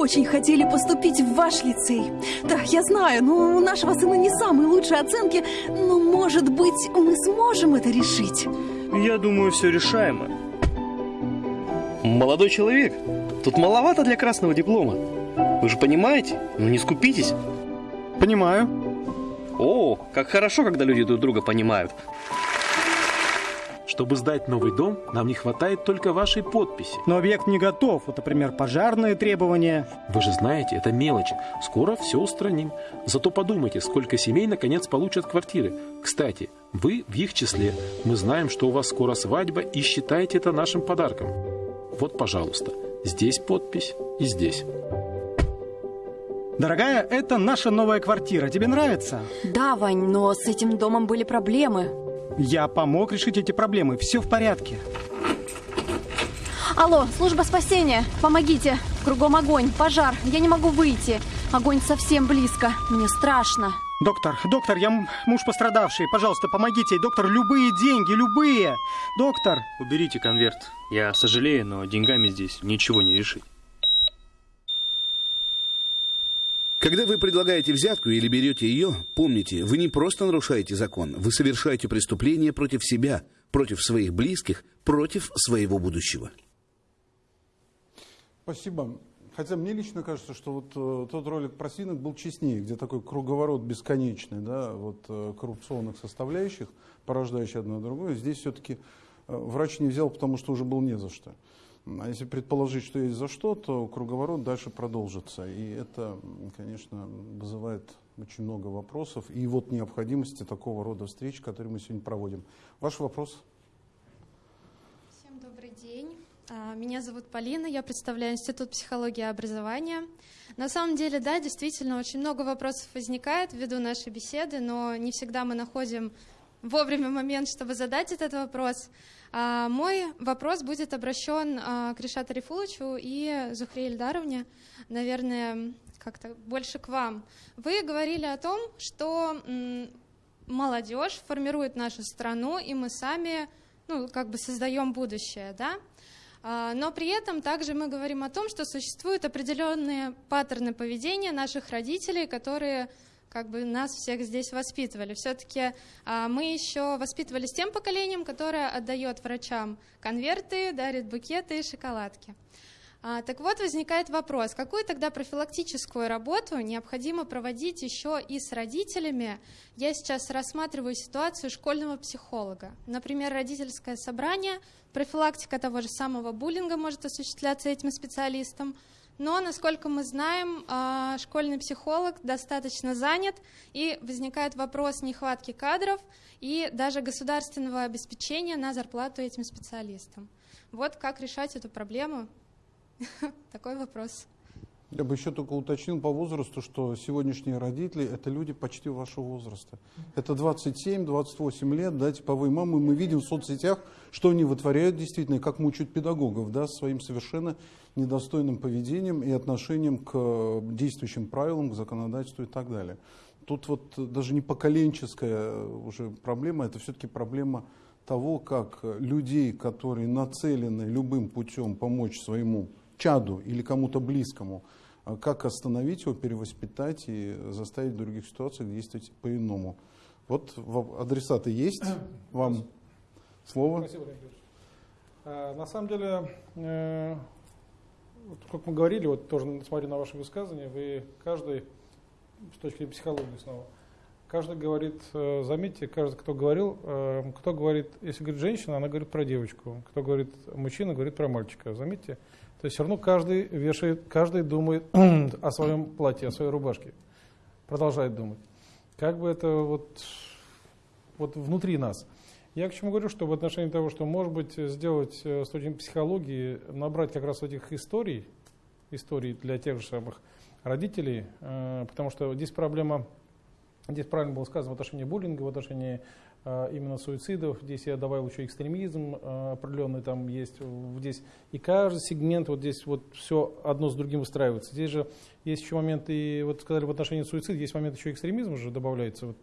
Очень хотели поступить в ваш лицей. Да, я знаю, но у нашего сына не самые лучшие оценки, но, может быть, мы сможем это решить. Я думаю, все решаемо. Молодой человек, тут маловато для красного диплома. Вы же понимаете? Ну не скупитесь. Понимаю. О, как хорошо, когда люди друг друга понимают. Чтобы сдать новый дом, нам не хватает только вашей подписи. Но объект не готов. Вот, например, пожарные требования. Вы же знаете, это мелочи. Скоро все устраним. Зато подумайте, сколько семей наконец получат квартиры. Кстати, вы в их числе. Мы знаем, что у вас скоро свадьба и считаете это нашим подарком. Вот, пожалуйста, здесь подпись и здесь. Дорогая, это наша новая квартира. Тебе нравится? Да, Вань, но с этим домом были проблемы. Я помог решить эти проблемы. Все в порядке. Алло, служба спасения, помогите. Кругом огонь, пожар, я не могу выйти. Огонь совсем близко, мне страшно. Доктор, доктор, я муж пострадавший. Пожалуйста, помогите. Доктор, любые деньги, любые. Доктор. Уберите конверт. Я сожалею, но деньгами здесь ничего не решить. Когда вы предлагаете взятку или берете ее, помните, вы не просто нарушаете закон, вы совершаете преступление против себя, против своих близких, против своего будущего. Спасибо. Хотя мне лично кажется, что вот э, тот ролик про свинок был честнее, где такой круговорот бесконечный, да, вот э, коррупционных составляющих, порождающих одно другое. Здесь все-таки э, врач не взял, потому что уже был не за что. А если предположить, что есть за что, то круговорот дальше продолжится. И это, конечно, вызывает очень много вопросов. И вот необходимости такого рода встреч, которые мы сегодня проводим. Ваш вопрос? Всем добрый день. А, меня зовут Полина, я представляю Институт психологии и образования. На самом деле, да, действительно, очень много вопросов возникает ввиду нашей беседы, но не всегда мы находим вовремя момент, чтобы задать этот вопрос. А, мой вопрос будет обращен а, к Решату Рифулычу и Зухре Ильдаровне, наверное, как-то больше к вам. Вы говорили о том, что молодежь формирует нашу страну, и мы сами ну, как бы создаем будущее, да? А, но при этом также мы говорим о том, что существуют определенные паттерны поведения наших родителей, которые как бы нас всех здесь воспитывали. Все-таки а, мы еще воспитывались тем поколением, которое отдает врачам конверты, дарит букеты и шоколадки. А, так вот, возникает вопрос, какую тогда профилактическую работу необходимо проводить еще и с родителями? Я сейчас рассматриваю ситуацию школьного психолога. Например, родительское собрание – Профилактика того же самого буллинга может осуществляться этим специалистом. Но, насколько мы знаем, а, школьный психолог достаточно занят, и возникает вопрос нехватки кадров и даже государственного обеспечения на зарплату этим специалистам. Вот как решать эту проблему? Такой вопрос. Я бы еще только уточнил по возрасту, что сегодняшние родители – это люди почти вашего возраста. Это 27-28 лет, да, типовые мамы. Мы видим в соцсетях, что они вытворяют действительно, и как мучают педагогов, да, своим совершенно недостойным поведением и отношением к действующим правилам, к законодательству и так далее. Тут вот даже не поколенческая уже проблема, это все-таки проблема того, как людей, которые нацелены любым путем помочь своему чаду или кому-то близкому – а как остановить его, перевоспитать и заставить в других ситуациях действовать по-иному. Вот адресаты есть, вам слово. Спасибо, а, На самом деле, э, вот, как мы говорили, вот тоже смотря на ваши высказывания, вы каждый, с точки зрения психологии снова, каждый говорит, э, заметьте, каждый, кто говорил, э, кто говорит, если говорит женщина, она говорит про девочку, кто говорит мужчина, говорит про мальчика. Заметьте, то есть все равно каждый вешает, каждый думает о своем платье, о своей рубашке. Продолжает думать. Как бы это вот, вот внутри нас. Я к чему говорю, что в отношении того, что может быть сделать э, с точки психологии, набрать как раз этих историй, историй для тех же самых родителей, э, потому что здесь проблема, здесь правильно было сказано в отношении буллинга, в отношении именно суицидов. Здесь я добавил еще экстремизм а, определенный там есть. Здесь и каждый сегмент вот здесь вот все одно с другим выстраивается. Здесь же есть еще моменты, вот сказали в отношении суицида, есть момент еще экстремизма же добавляется. Вот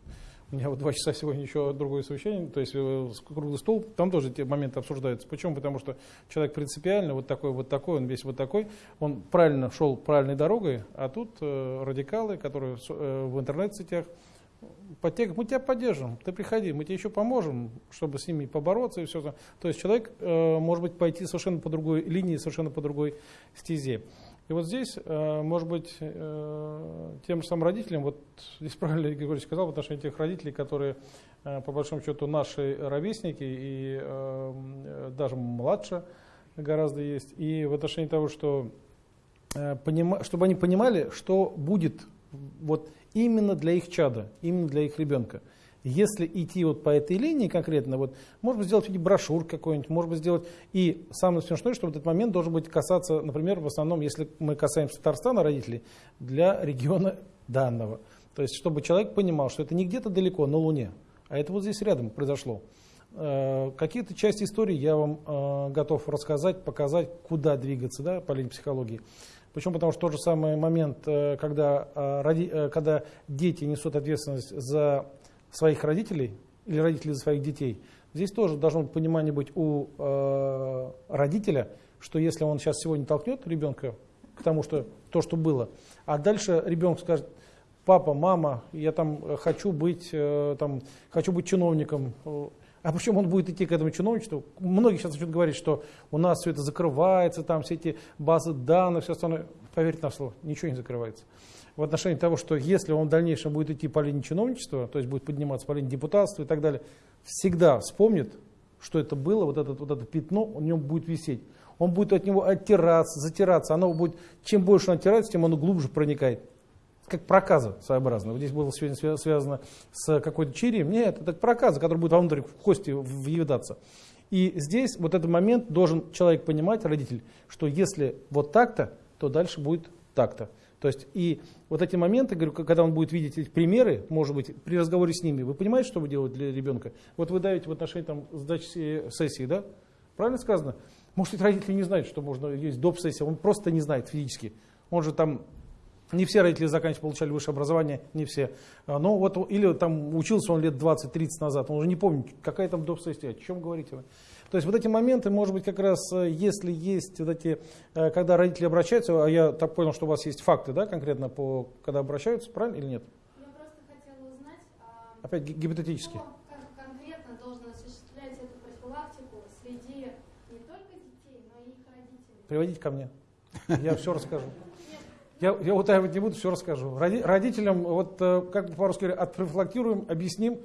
у меня вот два часа сегодня еще другое совещание, то есть э, круглый стол, там тоже эти моменты обсуждаются. Почему? Потому что человек принципиально вот такой, вот такой, он весь вот такой, он правильно шел правильной дорогой, а тут э, радикалы, которые э, в интернет-сетях, подтекст, мы тебя поддержим, ты приходи, мы тебе еще поможем, чтобы с ними побороться и все. То есть человек э, может быть пойти совершенно по другой линии, совершенно по другой стезе. И вот здесь, э, может быть, э, тем же самым родителям, вот здесь правильно Григорий сказал, в отношении тех родителей, которые, э, по большому счету, наши ровесники и даже младше гораздо есть, и в отношении того, что чтобы они понимали, что будет вот именно для их чада, именно для их ребенка если идти вот по этой линии конкретно, вот, может быть, сделать брошюр какой-нибудь, может быть, сделать... И самое смешное, что в этот момент должен быть касаться, например, в основном, если мы касаемся Татарстана, родителей, для региона данного. То есть, чтобы человек понимал, что это не где-то далеко, на Луне, а это вот здесь рядом произошло. Э, какие-то части истории я вам э, готов рассказать, показать, куда двигаться да, по линии психологии. Почему? Потому что тот же самый момент, э, когда, когда дети несут ответственность за своих родителей или родителей за своих детей, здесь тоже должно быть понимание быть у э, родителя, что если он сейчас сегодня толкнет ребенка к тому, что то, что было, а дальше ребенок скажет, папа, мама, я там хочу быть, э, там, хочу быть чиновником, а причем он будет идти к этому чиновничеству. Многие сейчас начнут говорить, что у нас все это закрывается, там все эти базы данных, все остальное. Поверьте на слово, ничего не закрывается в отношении того, что если он в дальнейшем будет идти по линии чиновничества, то есть будет подниматься по линии депутатства и так далее, всегда вспомнит, что это было, вот это, вот это пятно, у него будет висеть. Он будет от него оттираться, затираться. Оно будет, чем больше он оттирается, тем оно глубже проникает. Как проказа своеобразно. Вот здесь было сегодня связано с какой-то чирием. Нет, это проказа, который будет вовнутрь в кости въедаться. И здесь вот этот момент должен человек понимать, родитель, что если вот так-то, то дальше будет так-то. То есть и вот эти моменты, говорю, когда он будет видеть эти примеры, может быть, при разговоре с ними, вы понимаете, что вы делаете для ребенка? Вот вы давите в отношении там, сдачи сессии, да? Правильно сказано? Может, эти родители не знают, что можно есть доп. сессия, он просто не знает физически. Он же там, не все родители заканчивали, получали высшее образование, не все. А, но вот, или там учился он лет 20-30 назад, он уже не помнит, какая там доп. сессия, о чем говорите вы. То есть вот эти моменты, может быть, как раз, э, если есть вот эти, э, когда родители обращаются, а я так понял, что у вас есть факты, да, конкретно по, когда обращаются, правильно или нет? Я просто хотела узнать, а, Опять гипотетически. Приводите ко мне, я все расскажу. Я, я утаивать не буду, все расскажу. Родителям, вот э, как по-русски говорят, отпрофилактируем, объясним,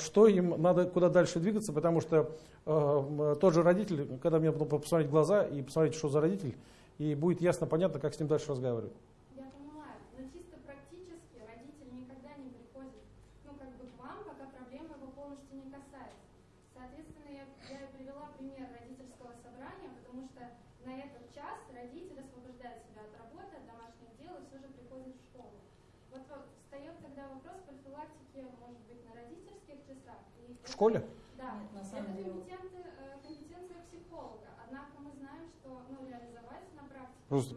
что им надо, куда дальше двигаться, потому что Э, тот же родитель, когда мне потом посмотреть глаза и посмотреть, что за родитель, и будет ясно, понятно, как с ним дальше разговаривать. Я понимаю, но чисто практически родитель никогда не приходит, ну, как бы к вам, пока проблема его полностью не касается. Соответственно, я, я привела пример родительского собрания, потому что на этот час родитель освобождает себя от работы, от домашних дел и все же приходит в школу. Вот встает тогда вопрос профилактики, может быть, на родительских часах. И в школе? Да, Нет, на самом это компетенция, э, компетенция психолога. Однако мы знаем, что ну, реализовать на практике Просто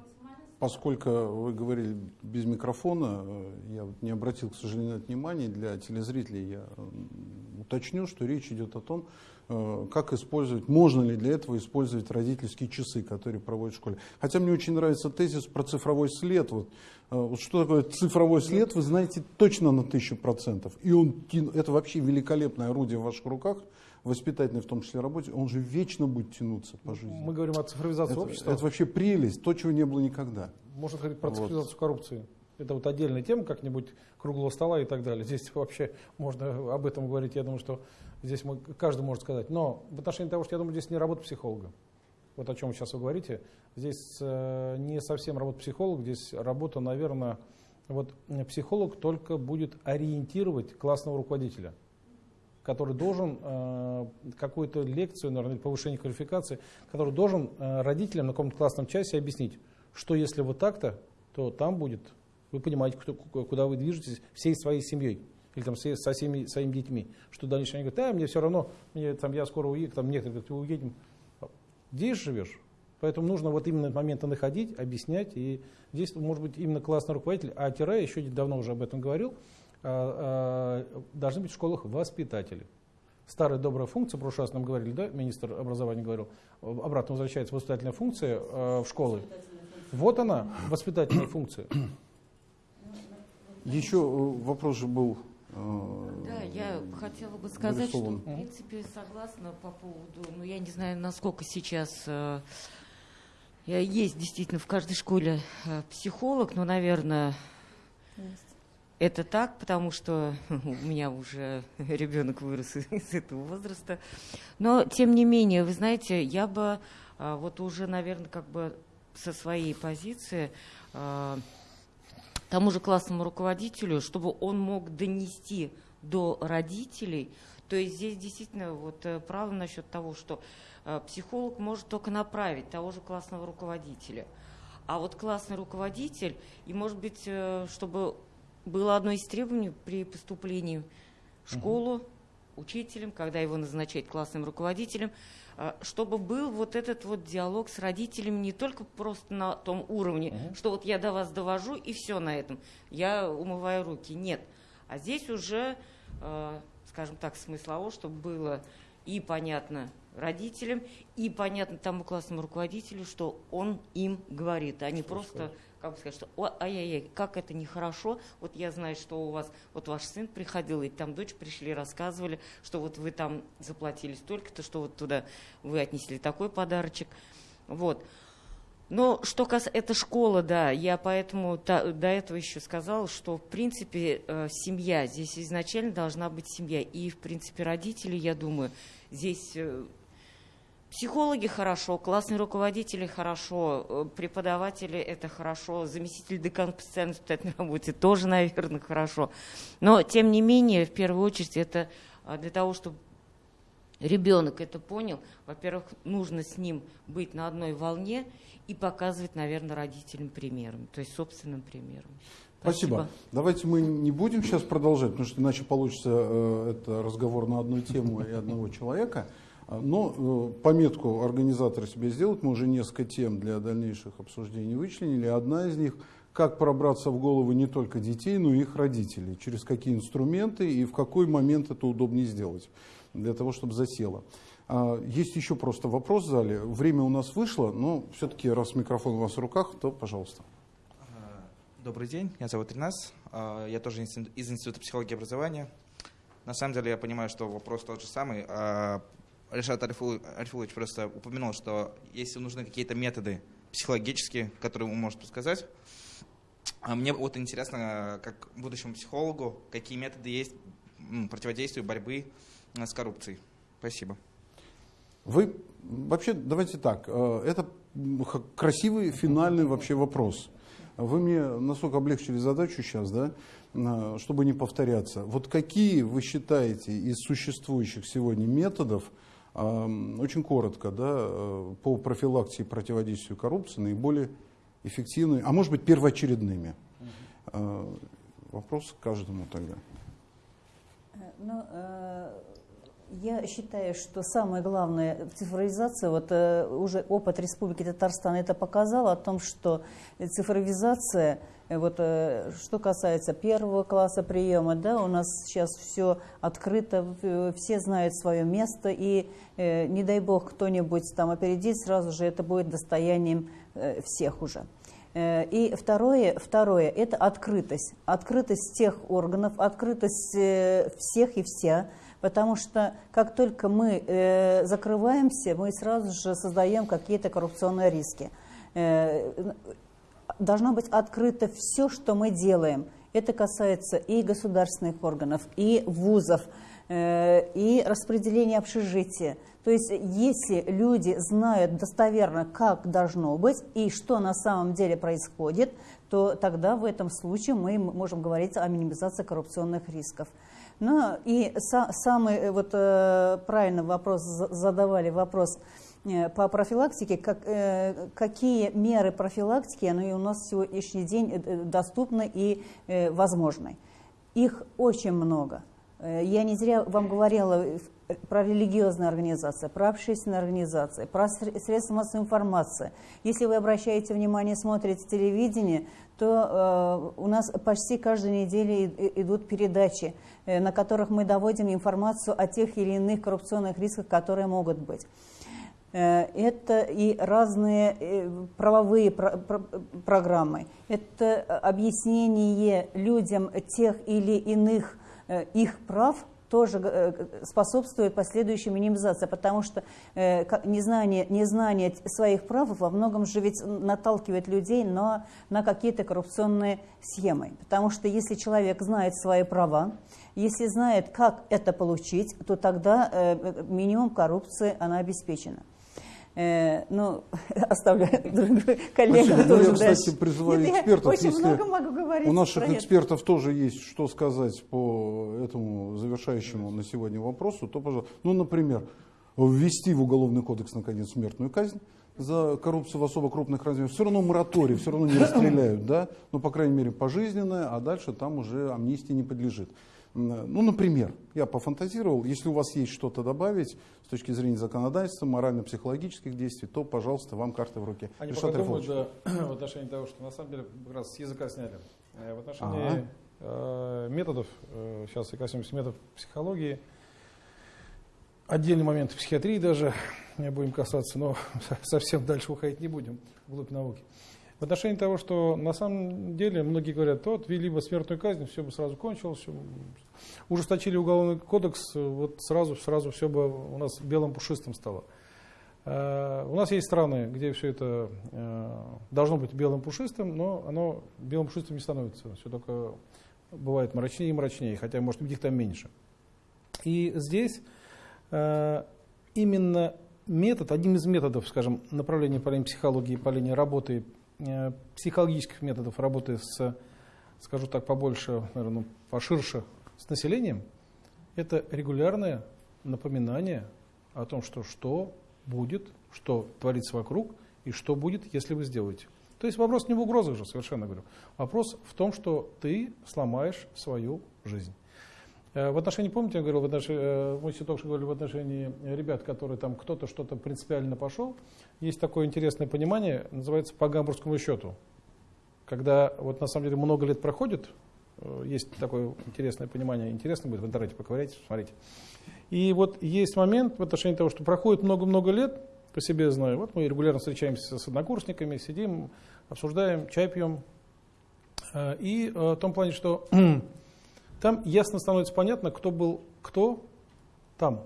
поскольку вы говорили без микрофона, э, я вот не обратил, к сожалению, на это внимание, для телезрителей я уточню, что речь идет о том, э, как использовать, можно ли для этого использовать родительские часы, которые проводят в школе. Хотя мне очень нравится тезис про цифровой след. Вот, вот что такое цифровой след, вы знаете точно на тысячу процентов. И он, это вообще великолепное орудие в ваших руках, воспитательной в том числе работе, он же вечно будет тянуться по жизни. Мы говорим о цифровизации это, общества. Это вообще прелесть, то, чего не было никогда. Можно говорить про цифровизацию вот. коррупции. Это вот отдельная тема, как-нибудь круглого стола и так далее. Здесь вообще можно об этом говорить, я думаю, что здесь мы, каждый может сказать. Но в отношении того, что я думаю, здесь не работа психолога. Вот о чем сейчас вы говорите. Здесь э, не совсем работа психолога, здесь работа, наверное, вот психолог только будет ориентировать классного руководителя который должен э, какую-то лекцию, наверное, повышение квалификации, который должен э, родителям на каком-то классном часе объяснить, что если вот так-то, то там будет, вы понимаете, кто, куда вы движетесь всей своей семьей или там со всеми своими детьми, что дальше они говорят, да, мне все равно, мне, там, я скоро уеду, там некоторые говорят, уедем. Здесь живешь, Поэтому нужно вот именно моменты находить, объяснять. И здесь может быть именно классный руководитель, а тире, еще давно уже об этом говорил, должны быть в школах воспитатели. Старая добрая функция, прошлый раз нам говорили, да, министр образования говорил, обратно возвращается воспитательная функция э, в школы. Вот она, воспитательная функция. Еще э, вопрос же был э, да, я хотела бы сказать, что в принципе согласна по поводу, ну я не знаю, насколько сейчас есть действительно в каждой школе психолог, но, наверное, это так, потому что у меня уже ребенок вырос из этого возраста. Но, тем не менее, вы знаете, я бы вот уже, наверное, как бы со своей позиции тому же классному руководителю, чтобы он мог донести до родителей. То есть здесь действительно вот э, право насчет того, что э, психолог может только направить того же классного руководителя. А вот классный руководитель, и может быть, э, чтобы было одно из требований при поступлении в школу, угу. учителем, когда его назначать классным руководителем, чтобы был вот этот вот диалог с родителями не только просто на том уровне, угу. что вот я до вас довожу и все на этом, я умываю руки. Нет. А здесь уже, э, скажем так, смыслово, чтобы было и понятно родителям, и понятно тому классному руководителю, что он им говорит, а не просто как бы сказать, что ай-яй-яй, как это нехорошо, вот я знаю, что у вас, вот ваш сын приходил, и там дочь пришли, рассказывали, что вот вы там заплатили столько-то, что вот туда вы отнесли такой подарочек, вот. Но что касается, это школа, да, я поэтому та, до этого еще сказала, что в принципе э, семья, здесь изначально должна быть семья, и в принципе родители, я думаю, здесь э, психологи хорошо, классные руководители хорошо, э, преподаватели это хорошо, заместитель декан по специальной воспитательной работе тоже, наверное, хорошо. Но тем не менее, в первую очередь, это э, для того, чтобы ребенок это понял, во-первых, нужно с ним быть на одной волне, и показывать, наверное, родителям примером, то есть собственным примером. Спасибо. Спасибо. Давайте мы не будем сейчас продолжать, потому что иначе получится э, это разговор на одну тему и одного человека. А, но э, пометку организаторы себе сделают, мы уже несколько тем для дальнейших обсуждений вычленили. Одна из них – как пробраться в головы не только детей, но и их родителей, через какие инструменты и в какой момент это удобнее сделать, для того, чтобы засело. А, есть еще просто вопрос в зале. Время у нас вышло, но все-таки раз микрофон у вас в руках, то пожалуйста. А, добрый день, меня зовут Ринас. Я тоже из Института психологии и образования. На самом деле я понимаю, что вопрос тот же самый. Решат Арифулович просто упомянул, что если нужны какие-то методы психологические, которые он может подсказать, мне вот интересно, как будущему психологу, какие методы есть противодействия борьбы с коррупцией. Спасибо. Вы вообще, давайте так, э, это красивый финальный вообще вопрос. Вы мне настолько облегчили задачу сейчас, да, э, чтобы не повторяться. Вот какие вы считаете из существующих сегодня методов, э, очень коротко, да, по профилактике и противодействию коррупции наиболее эффективными, а может быть первоочередными? Вопрос к каждому тогда. Ну, я считаю, что самое главное цифровизация, вот э, уже опыт Республики Татарстан это показал о том, что цифровизация, э, вот, э, что касается первого класса приема, да, у нас сейчас все открыто, все знают свое место, и не дай бог кто-нибудь там опередит, сразу же это будет достоянием всех уже. И второе, второе – это открытость. Открытость тех органов, открытость всех и вся – Потому что как только мы э, закрываемся, мы сразу же создаем какие-то коррупционные риски. Э, должно быть открыто все, что мы делаем. Это касается и государственных органов, и вузов, э, и распределения общежития. То есть если люди знают достоверно, как должно быть и что на самом деле происходит, то тогда в этом случае мы можем говорить о минимизации коррупционных рисков. Ну и са, самый э, вот, э, правильный вопрос задавали, вопрос э, по профилактике, как, какие меры профилактики они у нас сегодняшний день доступны и возможны. Их очень много. Я не зря вам говорила про религиозные организации, про общественные организации, про средства массовой информации. Если вы обращаете внимание, смотрите телевидение, то э, у нас почти каждую неделю идут передачи, э, на которых мы доводим информацию о тех или иных коррупционных рисках, которые могут быть. Э, это и разные э, правовые про про программы, это объяснение людям тех или иных э, их прав, тоже э, способствует последующей минимизации, потому что э, незнание, незнание своих прав во многом же ведь наталкивает людей на, на какие-то коррупционные схемы. Потому что если человек знает свои права, если знает, как это получить, то тогда э, минимум коррупции она обеспечена. Э, ну, оставлю коллегам тоже. Я, кстати, призываю Нет, экспертов. Очень много могу говорить. У наших экспертов тоже есть что сказать по этому завершающему на сегодня вопросу, то, пожалуйста, ну, например, ввести в Уголовный кодекс, наконец, смертную казнь за коррупцию в особо крупных размерах. Все равно мораторий, все равно не расстреляют, да, ну, по крайней мере, пожизненное, а дальше там уже амнистии не подлежит. Ну, например, я пофантазировал, если у вас есть что-то добавить с точки зрения законодательства, морально-психологических действий, то, пожалуйста, вам карты в руке. Они пока думают, да, в отношении того, что на самом деле как раз с языка сняли. Э, в отношении ага. э, методов, э, сейчас я коснемся методов психологии, отдельный момент психиатрии даже будем касаться, но совсем дальше уходить не будем, вглубь науки. В отношении того, что на самом деле многие говорят, вот ввели бы смертную казнь, все бы сразу кончилось, все, ужесточили уголовный кодекс, вот сразу, сразу все бы у нас белым пушистым стало. Uh, у нас есть страны, где все это uh, должно быть белым пушистым, но оно белым пушистым не становится. Все только бывает мрачнее и мрачнее, хотя, может их там меньше. И здесь uh, именно метод, одним из методов, скажем, направления по линии психологии, по линии работы Э, психологических методов работы с, скажу так, побольше, наверное, ну, поширше с населением, это регулярное напоминание о том, что что будет, что творится вокруг и что будет, если вы сделаете. То есть вопрос не в угрозах же, совершенно говорю. Вопрос в том, что ты сломаешь свою жизнь. Э, в отношении, помните, я говорил, в отношении, э, мы только что говорили в отношении ребят, которые там кто-то что-то принципиально пошел, есть такое интересное понимание, называется по гамбургскому счету. Когда вот на самом деле много лет проходит, э, есть такое интересное понимание, интересно будет в интернете поковырять, смотрите. И вот есть момент в отношении того, что проходит много-много лет, по себе знаю, вот мы регулярно встречаемся с однокурсниками, сидим, обсуждаем, чай пьем. И в том плане, что там ясно становится понятно, кто был кто там,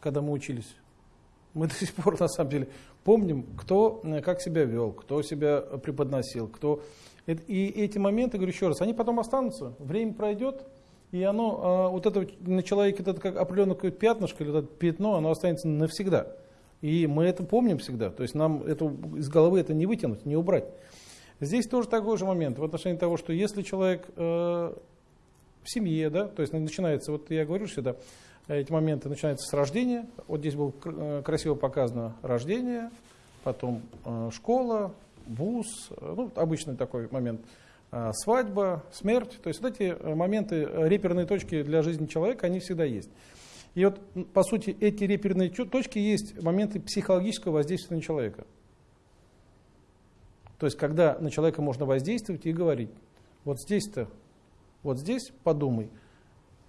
когда мы учились. Мы до сих пор, на самом деле, помним, кто э, как себя вел, кто себя преподносил, кто... И эти моменты, говорю еще раз, они потом останутся, время пройдет, и оно, а, вот это на человеке, это как определенное пятнышко или это пятно, оно останется навсегда. И мы это помним всегда, то есть нам это, из головы это не вытянуть, не убрать. Здесь тоже такой же момент в отношении того, что если человек э, в семье, да, то есть начинается, вот я говорю всегда, эти моменты начинаются с рождения. Вот здесь было э, красиво показано рождение, потом э, школа, вуз, э, ну, обычный такой момент, свадьба, смерть. То есть вот эти моменты, реперные точки для жизни человека, они всегда есть. И вот, по сути, эти реперные точки есть моменты психологического воздействия на человека. То есть, когда на человека можно воздействовать и говорить, вот здесь-то, вот здесь подумай,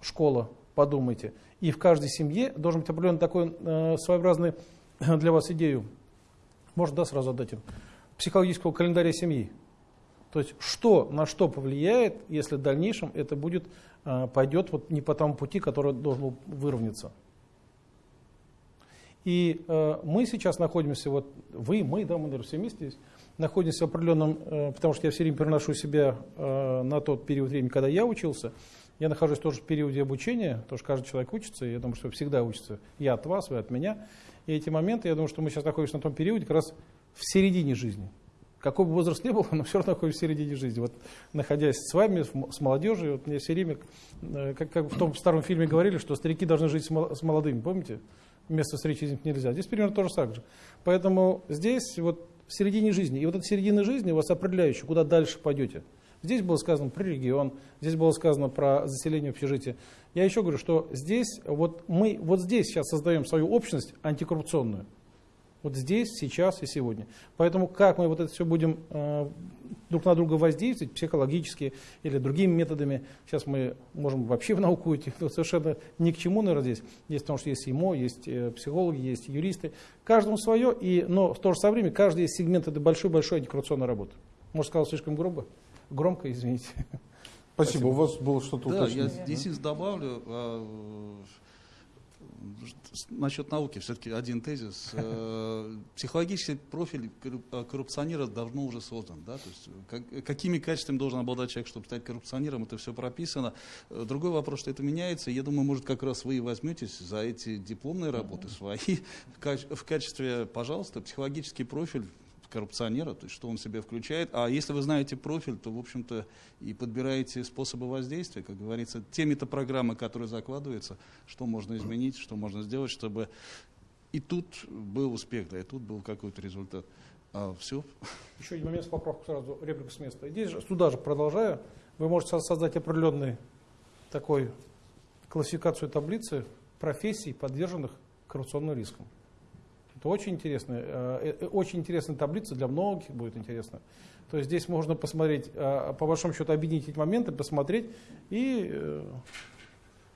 школа, подумайте. И в каждой семье должен быть определенный такой э, своеобразный для вас идею, можно да, сразу отдать им, психологического календаря семьи. То есть что на что повлияет, если в дальнейшем это будет, э, пойдет вот не по тому пути, который должен выровняться. И э, мы сейчас находимся, вот вы, мы, да, мы, наверное, все вместе здесь, находимся в определенном, э, потому что я все время переношу себя э, на тот период времени, когда я учился, я нахожусь тоже в периоде обучения, потому что каждый человек учится, и я думаю, что всегда учится. Я от вас, вы от меня. И эти моменты, я думаю, что мы сейчас находимся на том периоде, как раз в середине жизни. Какой бы возраст ни был, но все равно находимся в середине жизни. Вот находясь с вами, с молодежью, вот мне все время, э, как, как в том старом фильме говорили, что старики должны жить с молодыми, помните? Вместо встречи ним нельзя. Здесь примерно то же самое. Поэтому здесь вот в середине жизни. И вот эта середина жизни у вас определяющая, куда дальше пойдете. Здесь было сказано про регион, здесь было сказано про заселение общежития. Я еще говорю, что здесь, вот мы вот здесь сейчас создаем свою общность антикоррупционную. Вот здесь, сейчас и сегодня. Поэтому как мы вот это все будем э, друг на друга воздействовать, психологически или другими методами, сейчас мы можем вообще в науку уйти, но совершенно ни к чему, наверное, здесь. Есть, потому что есть ИМО, есть э, психологи, есть юристы. Каждому свое, и, но в то же самое время каждый сегмент это большой-большой антикоррупционной работы. Может, сказал слишком грубо? Громко, извините. Спасибо. У вас было что-то Да, уточнить? я здесь добавлю. Насчет науки все-таки один тезис. Э, Психологический профиль а, коррупционера давно уже создан. Да? То есть, как- какими качествами должен обладать человек, чтобы стать коррупционером, это все прописано. Э, Другой вопрос, что это меняется. Я думаю, может, как раз вы и возьметесь за эти дипломные работы свои в качестве, пожалуйста, психологический профиль коррупционера, то есть что он в себя включает. А если вы знаете профиль, то, в общем-то, и подбираете способы воздействия, как говорится, теми-то программы, которые закладываются, что можно изменить, что можно сделать, чтобы и тут был успех, да, и тут был какой-то результат. А все. Еще один момент с поправку сразу, реплика с места. Здесь же, сюда же продолжая, вы можете со- создать определенный такой классификацию таблицы профессий, подверженных коррупционным рискам. Это очень интересная, э, э, очень интересная таблица, для многих будет интересно. То есть здесь можно посмотреть, э, по большому счету, объединить эти моменты, посмотреть и э,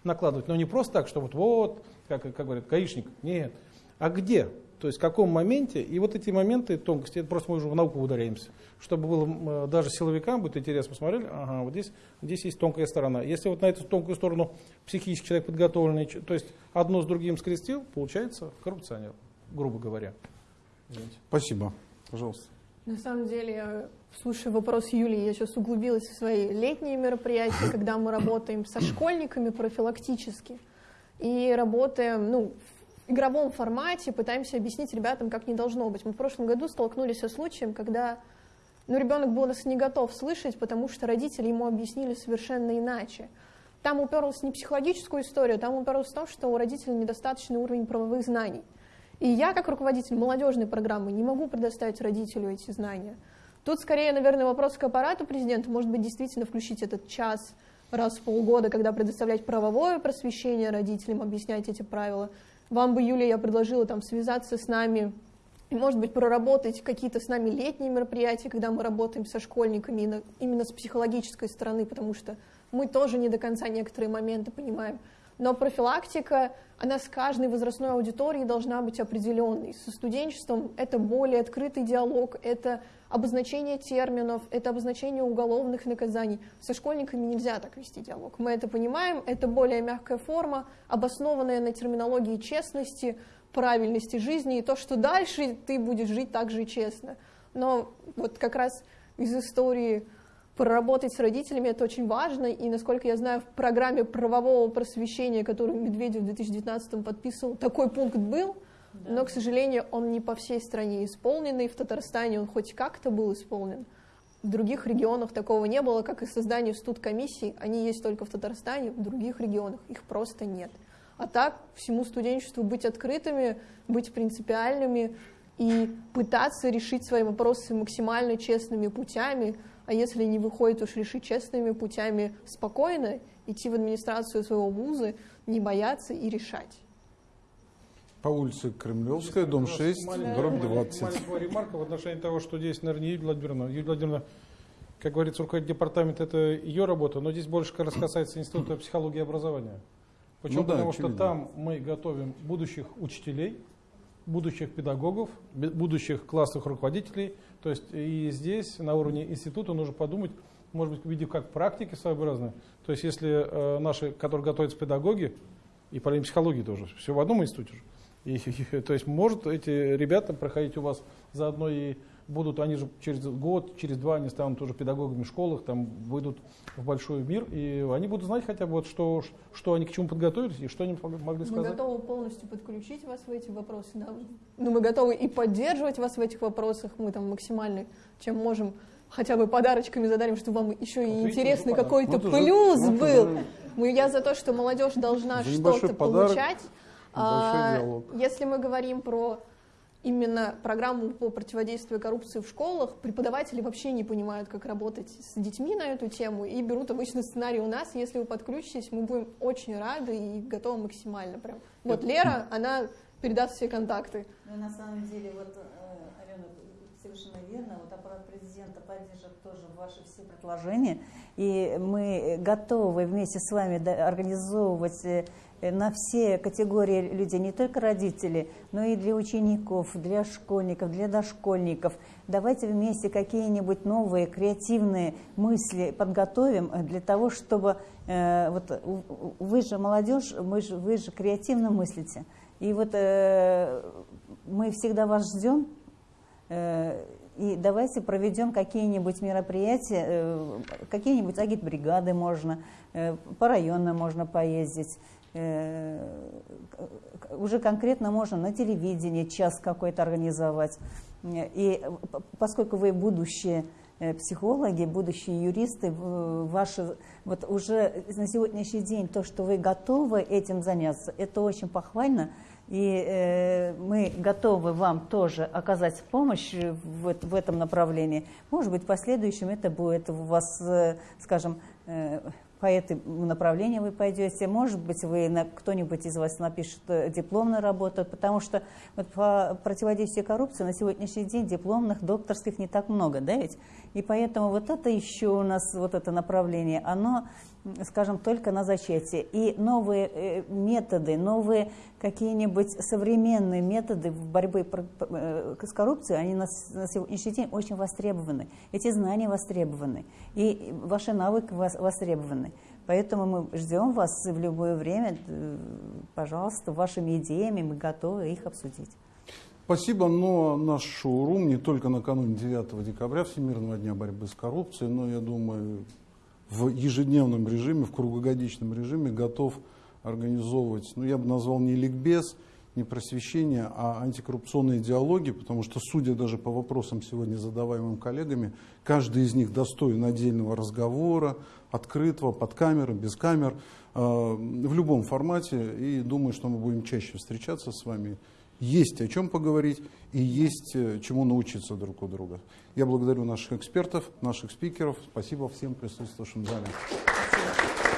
накладывать. Но не просто так, что вот, вот как, как говорят, гаишник. Нет. А где? То есть в каком моменте? И вот эти моменты, тонкости, просто мы уже в науку ударяемся. Чтобы было э, даже силовикам будет интересно, посмотрели, ага, вот здесь, здесь есть тонкая сторона. Если вот на эту тонкую сторону психический человек подготовленный, то есть одно с другим скрестил, получается коррупционер, грубо говоря. Извините. Спасибо. Пожалуйста. На самом деле, слушая вопрос Юлии, я сейчас углубилась в свои летние мероприятия, когда мы работаем со школьниками профилактически и работаем ну, в игровом формате, пытаемся объяснить ребятам, как не должно быть. Мы в прошлом году столкнулись со случаем, когда ну, ребенок был нас не готов слышать, потому что родители ему объяснили совершенно иначе. Там уперлась не психологическую историю, там уперлась в том, что у родителей недостаточный уровень правовых знаний. И я, как руководитель молодежной программы, не могу предоставить родителю эти знания. Тут скорее, наверное, вопрос к аппарату президента. Может быть, действительно включить этот час раз в полгода, когда предоставлять правовое просвещение родителям, объяснять эти правила. Вам бы, Юлия, я предложила там связаться с нами может быть, проработать какие-то с нами летние мероприятия, когда мы работаем со школьниками именно с психологической стороны, потому что мы тоже не до конца некоторые моменты понимаем. Но профилактика, она с каждой возрастной аудиторией должна быть определенной. Со студенчеством это более открытый диалог, это обозначение терминов, это обозначение уголовных наказаний. Со школьниками нельзя так вести диалог. Мы это понимаем, это более мягкая форма, обоснованная на терминологии честности, правильности жизни и то, что дальше ты будешь жить так же честно. Но вот как раз из истории проработать с родителями это очень важно, и, насколько я знаю, в программе правового просвещения, которую Медведев в 2019 подписывал, такой пункт был, но, к сожалению, он не по всей стране исполнен, и в Татарстане он хоть как-то был исполнен. В других регионах такого не было, как и создание студкомиссий, они есть только в Татарстане, в других регионах их просто нет. А так, всему студенчеству быть открытыми, быть принципиальными и пытаться решить свои вопросы максимально честными путями, а если не выходит уж решить честными путями спокойно, идти в администрацию своего вуза, не бояться и решать. По улице Кремлевская, дом 6, Маленькая- дробь 20. Маленькая ремарка в отношении того, что здесь, наверное, Юлия Владимировна. Юлия Владимировна, как говорится, руководитель департамента, это ее работа, но здесь больше как раз касается Института психологии и образования. Почему? Ну да, Потому очевидно. что там мы готовим будущих учителей, будущих педагогов, будущих классовых руководителей. То есть и здесь на уровне института нужно подумать, может быть, в виде как практики своеобразной. То есть если э, наши, которые готовятся педагоги, и по психологии тоже, все в одном институте. И, и- то есть может эти ребята проходить у вас заодно и будут, они же через год, через два они станут тоже педагогами в школах, там выйдут в большой мир, и они будут знать хотя бы, вот что, что они к чему подготовились и что они могли Мы сказать. готовы полностью подключить вас в эти вопросы, да. Ну, мы готовы и поддерживать вас в этих вопросах. Мы там максимально, чем можем, хотя бы подарочками задарим, чтобы вам еще и видите, интересный уже какой-то уже- плюс вот был. уже- Мы, я за то, что молодежь должна что-то получать. А, если мы говорим про именно программу по противодействию коррупции в школах, преподаватели вообще не понимают, как работать с детьми на эту тему и берут обычно сценарий у нас. Если вы подключитесь, мы будем очень рады и готовы максимально прям. Вот Лера, она передаст все контакты. Ну, на самом деле, вот, э, Алена, совершенно верно. Вот аппарат президента поддержит тоже ваши все предложения. И мы готовы вместе с вами организовывать э, на все категории людей, не только родители, но и для учеников, для школьников, для дошкольников. Давайте вместе какие-нибудь новые креативные мысли подготовим для того, чтобы э, вот вы же молодежь, мы же, вы же креативно мыслите. И вот э, мы всегда вас ждем. Э, и давайте проведем какие-нибудь мероприятия, э, какие-нибудь агитбригады можно, э, по районам можно поездить. Э, уже конкретно можно на телевидении час какой-то организовать. И поскольку вы будущие психологи, будущие юристы, ваши, вот уже на сегодняшний день то, что вы готовы этим заняться, это очень похвально. И э, мы готовы вам тоже оказать помощь в, в этом направлении. Может быть, в последующем это будет у вас, э, скажем, э, по этому направлению вы пойдете. Может быть, вы кто-нибудь из вас напишет э, дипломную работу, потому что вот по противодействию коррупции на сегодняшний день дипломных, докторских не так много, да ведь? И поэтому вот это еще у нас, вот это направление, оно скажем, только на зачатие. И новые э, методы, новые какие-нибудь современные методы в борьбе э, с коррупцией, они на сегодняшний день очень востребованы. Эти знания востребованы, и ваши навыки востребованы. Поэтому мы ждем вас в любое время, пожалуйста, вашими идеями, мы готовы их обсудить. Спасибо, но наш шоурум не только накануне 9 декабря, Всемирного дня борьбы с коррупцией, но, я думаю, в ежедневном режиме, в круглогодичном режиме готов организовывать, ну я бы назвал не ликбез, не просвещение, а антикоррупционные диалоги, потому что, судя даже по вопросам сегодня задаваемым коллегами, каждый из них достоин отдельного разговора, открытого, под камерой, без камер, э, в любом формате. И думаю, что мы будем чаще встречаться с вами. Есть о чем поговорить и есть э, чему научиться друг у друга. Я благодарю наших экспертов, наших спикеров. Спасибо всем присутствующим в зале. Спасибо.